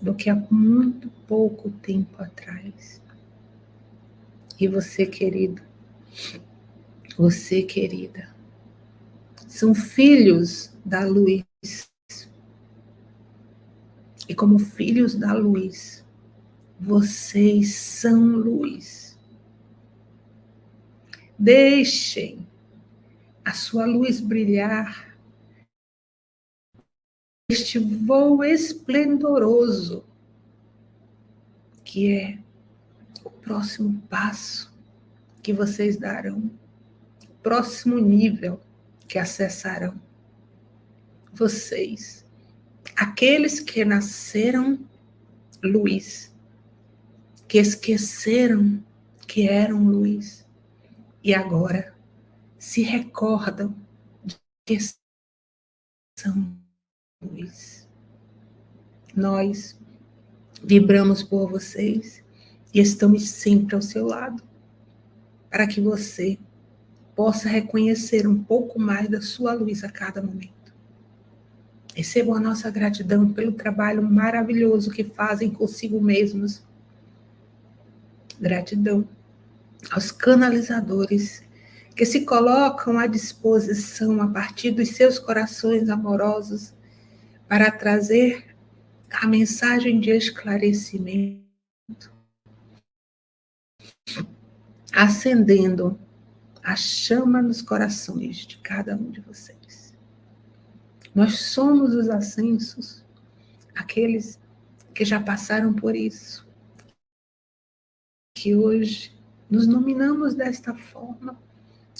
do que há muito pouco tempo atrás. E você, querido, você, querida, são filhos da luz. E como filhos da luz, vocês são luz. Deixem a sua luz brilhar. Este voo esplendoroso que é o próximo passo que vocês darão, próximo nível que acessarão. Vocês, aqueles que nasceram luz, que esqueceram que eram luz e agora se recordam de que são luz. Nós vibramos por vocês e estamos sempre ao seu lado para que você possa reconhecer um pouco mais da sua luz a cada momento. Recebam a nossa gratidão pelo trabalho maravilhoso que fazem consigo mesmos. Gratidão aos canalizadores que se colocam à disposição a partir dos seus corações amorosos para trazer a mensagem de esclarecimento acendendo a chama nos corações de cada um de vocês. Nós somos os ascensos, aqueles que já passaram por isso, que hoje nos nominamos desta forma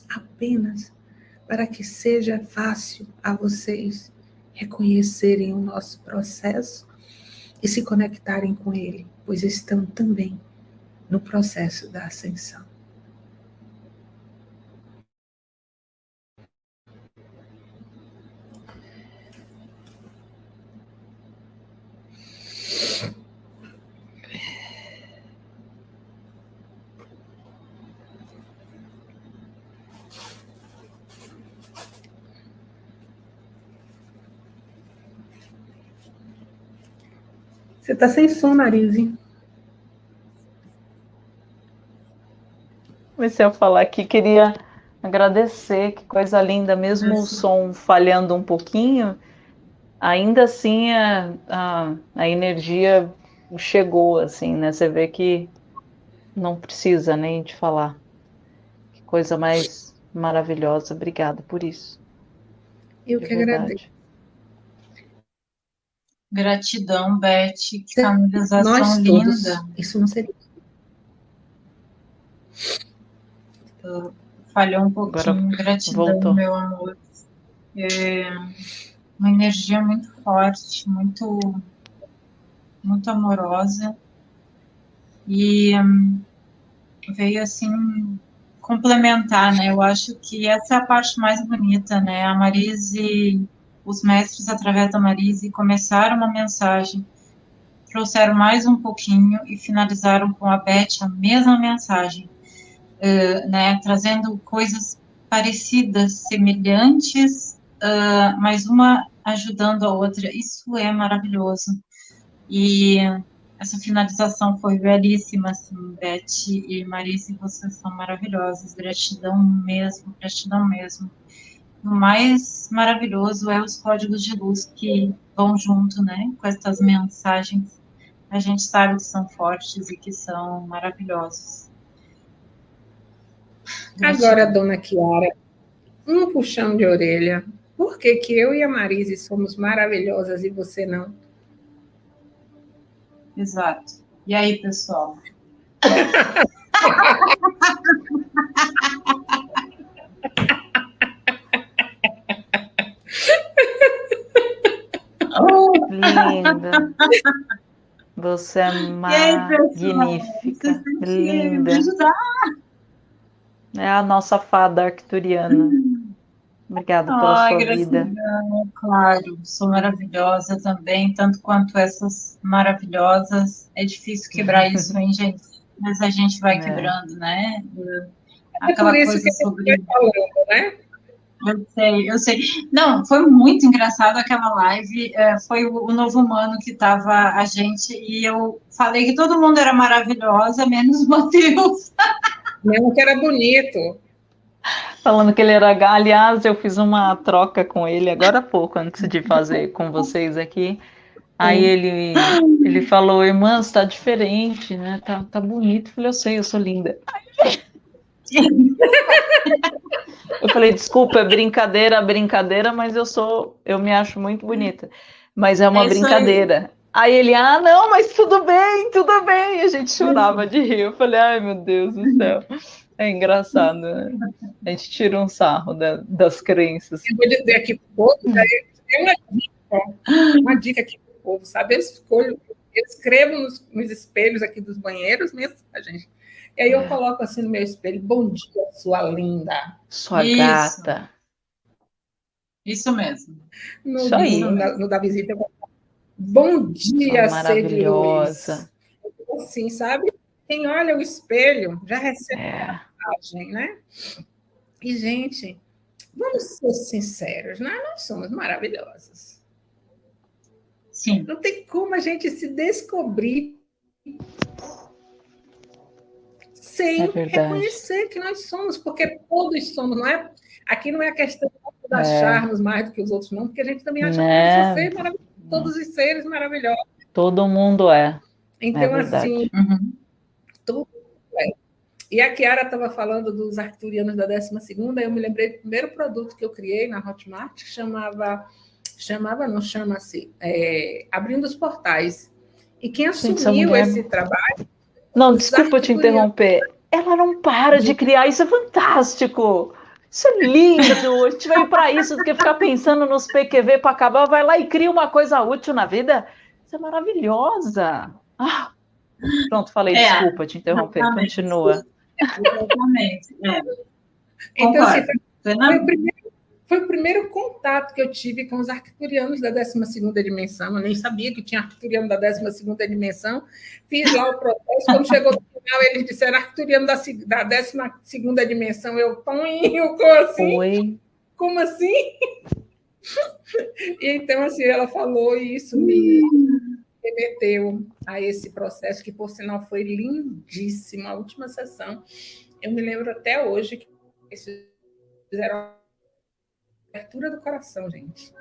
apenas para que seja fácil a vocês reconhecerem o nosso processo e se conectarem com ele, pois estão também no processo da ascensão. Você está sem som, Marise. Comecei a falar aqui, queria agradecer, que coisa linda, mesmo o som falhando um pouquinho, ainda assim a, a, a, energia chegou, assim, né? Você vê que não precisa nem de falar. Que coisa mais maravilhosa. Obrigada por isso. Eu de que verdade. agradeço. Gratidão, Beth. Que canalização Nós linda. Todos. Isso não seria. Falhou um pouquinho. Agora Gratidão, voltou. meu amor. É uma energia muito forte, muito, muito amorosa. E hum, veio assim complementar, né? Eu acho que essa é a parte mais bonita, né? A Marise os mestres, através da Marise, começaram uma mensagem, trouxeram mais um pouquinho e finalizaram com a Beth a mesma mensagem, uh, né, trazendo coisas parecidas, semelhantes, uh, mas uma ajudando a outra. Isso é maravilhoso. E essa finalização foi belíssima, assim, Beth e Marise, vocês são maravilhosas. Gratidão mesmo, gratidão mesmo o mais maravilhoso é os códigos de luz que vão junto, né, com essas mensagens. A gente sabe que são fortes e que são maravilhosos. Agora, dona Kiara, um puxão de orelha. Por que, que eu e a Marise somos maravilhosas e você não? Exato. E aí, pessoal? [laughs] Linda. [laughs] Você é magnífica. Aí, linda. É a nossa fada arcturiana. Obrigada pela Ai, sua vida. Claro, sou maravilhosa também, tanto quanto essas maravilhosas. É difícil quebrar [laughs] isso, hein, gente? Mas a gente vai é. quebrando, né? Aquela é coisa sobre. Falando, né? Eu sei, eu sei. Não, foi muito engraçado aquela live. É, foi o, o, novo humano que estava a gente e eu falei que todo mundo era maravilhosa, menos o Matheus. [laughs] Mesmo que era bonito. Falando que ele era. Aliás, eu fiz uma troca com ele agora há pouco, antes de fazer com vocês aqui. Aí ele, ele falou, irmã, está diferente, né? Tá, tá bonito. Eu falei, eu sei, eu sou linda. Eu falei, desculpa, é brincadeira, brincadeira, mas eu sou, eu me acho muito bonita. Mas é uma é brincadeira. Aí. aí. ele, ah, não, mas tudo bem, tudo bem. E a gente chorava de rir. Eu falei, ai meu Deus do céu. É engraçado, né? A gente tira um sarro da, das crenças. Eu vou dizer aqui pro povo, né? uma dica, uma dica aqui pro povo, sabe? Eu escolho, eu escrevo nos, nos espelhos aqui dos banheiros mesmo, a gente e aí eu é. coloco assim no meu espelho, bom dia, sua linda. Sua Isso. gata. Isso mesmo. No, Isso aí. No, no, da visita, eu bom dia, maravilhosa. Assim, sabe? Quem olha o espelho já recebe é. a mensagem, né? E, gente, vamos ser sinceros, né? nós somos maravilhosos. Sim. Não tem como a gente se descobrir sem é reconhecer que nós somos, porque todos somos, não é? Aqui não é a questão de acharmos é. mais do que os outros, não, porque a gente também acha né? que maravilhoso, todos os seres maravilhosos. Todo mundo é. Então, é assim, uhum. tudo é. E a Kiara estava falando dos arcturianos da 12 segunda, eu me lembrei do primeiro produto que eu criei na Hotmart, que chamava, chamava, não chama-se, é, Abrindo os Portais. E quem assumiu esse trabalho não, desculpa te interromper. Ela não para de criar, isso é fantástico. Isso é lindo. A gente veio para isso do que ficar [laughs] pensando nos PQV para acabar. Vai lá e cria uma coisa útil na vida. Isso é maravilhosa. Ah, pronto, falei, é, desculpa te interromper. Continua. Exatamente. É. Então, assim, foi, foi o primeiro foi o primeiro contato que eu tive com os arcturianos da 12 dimensão. Eu nem sabia que tinha arcturiano da 12 dimensão. Fiz lá o processo. Quando chegou no final, eles disseram arcturiano da, da 12 dimensão. Eu, Toninho, como assim? Oi. Como assim? E [laughs] então, assim, ela falou e isso me remeteu a esse processo, que, por sinal, foi lindíssimo. A última sessão, eu me lembro até hoje que eles fizeram abertura do coração, gente.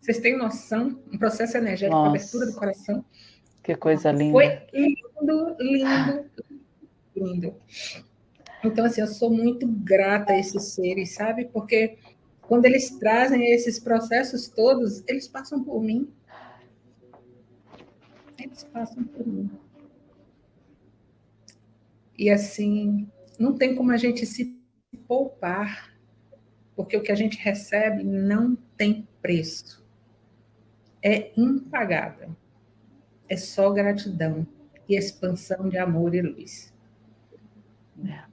Vocês têm noção? Um processo energético, Nossa. abertura do coração. Que coisa linda. Foi lindo, lindo, lindo. Então, assim, eu sou muito grata a esses seres, sabe? Porque quando eles trazem esses processos todos, eles passam por mim. Eles passam por mim. E assim, não tem como a gente se poupar porque o que a gente recebe não tem preço. É impagável. É só gratidão e expansão de amor e luz. É.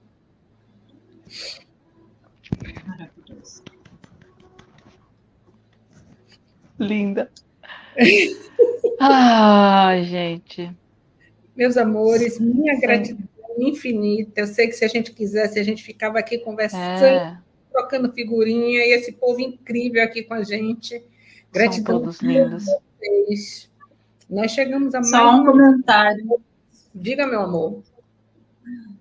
Maravilhoso. Linda. [laughs] Ai, gente. Meus amores, minha gratidão infinita. Eu sei que se a gente quisesse, a gente ficava aqui conversando. É trocando figurinha e esse povo incrível aqui com a gente. Gratidão São todos lindos. Vocês. Nós chegamos a mais. Só um comentário. Diga, meu amor.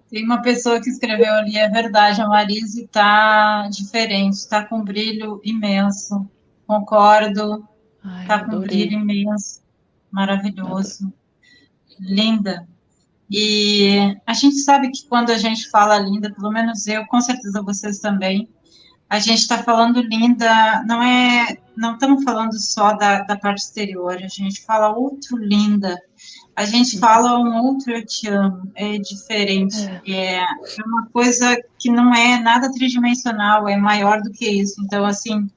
Tem uma pessoa que escreveu ali, é verdade, a Marise está diferente, está com brilho imenso. Concordo. Está com brilho imenso. Maravilhoso. Linda. E a gente sabe que quando a gente fala linda, pelo menos eu, com certeza vocês também, a gente está falando linda, não é, não estamos falando só da, da parte exterior, a gente fala outro linda, a gente uhum. fala um outro eu te amo, é diferente, é. é, é uma coisa que não é nada tridimensional, é maior do que isso, então, assim,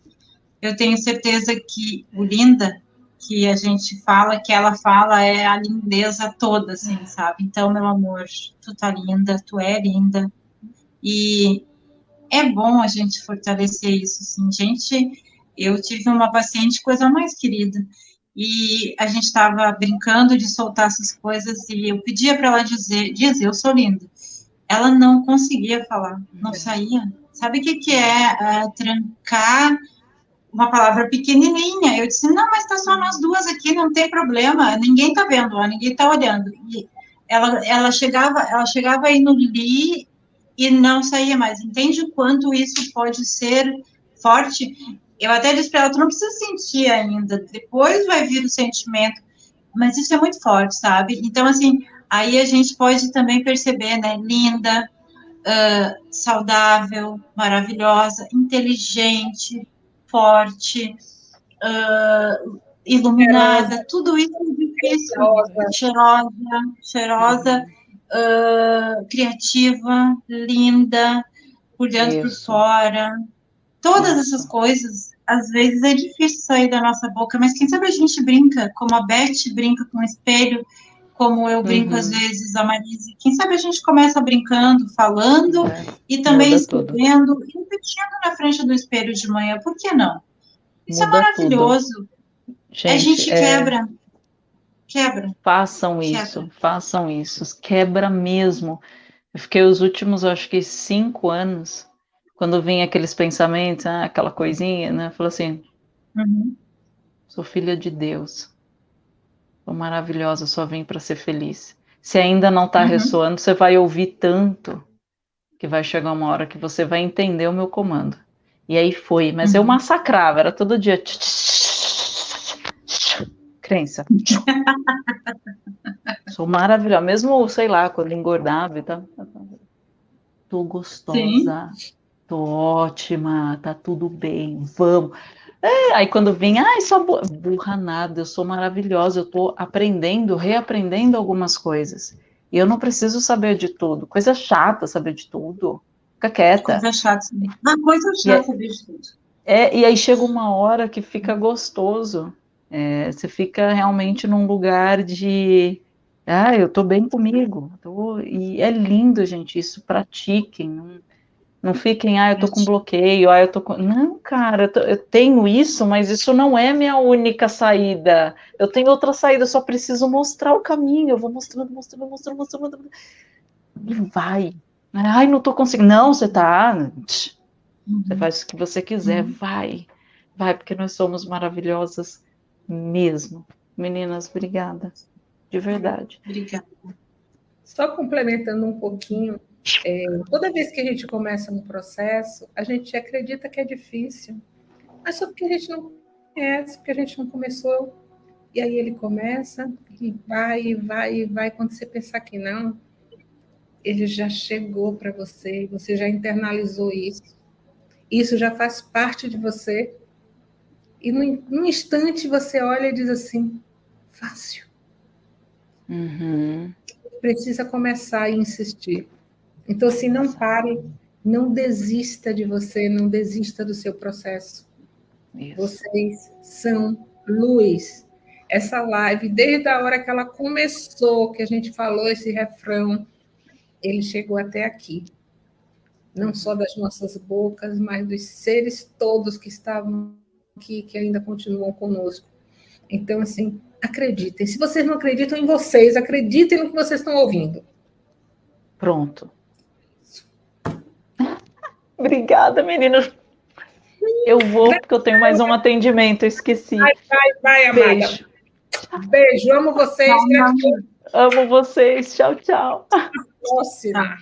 eu tenho certeza que o linda, que a gente fala, que ela fala, é a lindeza toda, assim, é. sabe, então, meu amor, tu tá linda, tu é linda, e é bom a gente fortalecer isso, assim, gente, eu tive uma paciente, coisa mais querida, e a gente estava brincando de soltar essas coisas, e eu pedia para ela dizer, dizer, eu sou linda, ela não conseguia falar, não saía, sabe o que, que é uh, trancar uma palavra pequenininha, eu disse, não, mas tá só nós duas aqui, não tem problema, ninguém tá vendo, ó, ninguém tá olhando, e ela, ela chegava, ela chegava aí no li, e não saía mais. Entende o quanto isso pode ser forte? Eu até disse para ela, tu não precisa sentir ainda, depois vai vir o sentimento, mas isso é muito forte, sabe? Então, assim, aí a gente pode também perceber, né, linda, uh, saudável, maravilhosa, inteligente, forte, uh, iluminada, tudo isso é difícil, cheirosa, cheirosa, cheirosa uh, criativa, linda, por dentro por fora, todas essas coisas, às vezes é difícil sair da nossa boca, mas quem sabe a gente brinca, como a Beth brinca com o espelho, como eu brinco uhum. às vezes, a Marise. Quem sabe a gente começa brincando, falando é, e também escrevendo, repetindo na frente do espelho de manhã, por que não? Isso é muda é maravilhoso. Gente, a gente é... quebra. Façam quebra. isso, façam isso. Quebra mesmo. Eu fiquei os últimos, acho que cinco anos, quando vinha aqueles pensamentos, ah, aquela coisinha, né? Falou assim: uhum. sou filha de Deus Sou maravilhosa, só vim para ser feliz. Se ainda não está uhum. ressoando, você vai ouvir tanto que vai chegar uma hora que você vai entender o meu comando. E aí foi, mas uhum. eu massacrava, era todo dia. Crença. [laughs] Sou maravilhosa, mesmo, sei lá, quando engordava e tal. Tô gostosa, Sim. tô ótima, tá tudo bem, vamos. É, aí quando vem, ai, só burra, burra nada, eu sou maravilhosa, eu estou aprendendo, reaprendendo algumas coisas. E eu não preciso saber de tudo. Coisa chata saber de tudo. Fica quieta. Coisa chata. Uma coisa chata saber de tudo. É, e aí chega uma hora que fica gostoso. É, você fica realmente num lugar de. Ah, eu tô bem comigo. Tô... E é lindo, gente, isso. Pratiquem. Não não fiquem, ah, eu tô com bloqueio, ah, eu tô com. Não, cara, eu, tô, eu, tenho isso, mas isso não é minha única saída. Eu tenho outra saída, eu só preciso mostrar o caminho. Eu vou mostrando, mostrando, mostrando, mostrando. E vai. Ai, não tô conseguindo. Não, você tá. Você uhum. faz o que você quiser, uhum. vai. Vai, porque nós somos maravilhosas mesmo. Meninas, obrigada. De verdade. Obrigada. Só complementando um pouquinho, é, toda vez que a gente começa um processo, a gente acredita que é difícil, mas só porque a gente não conhece, porque a gente não começou. E aí ele começa e vai, e vai, e vai. Quando você pensar que não, ele já chegou para você, você já internalizou isso. Isso já faz parte de você. E num instante você olha e diz assim: fácil. Uhum. Precisa começar a insistir. Então, assim, não pare, não desista de você, não desista do seu processo. Isso. Vocês são luz. Essa live, desde a hora que ela começou, que a gente falou esse refrão, ele chegou até aqui. Não só das nossas bocas, mas dos seres todos que estavam aqui, que ainda continuam conosco. Então, assim, acreditem. Se vocês não acreditam em vocês, acreditem no que vocês estão ouvindo. Pronto. [laughs] Obrigada, meninas. Eu vou, porque eu tenho mais um atendimento, eu esqueci. Vai, vai, vai, amada. Beijo. Beijo, amo vocês. Amo vocês. Tchau, tchau. Próxima.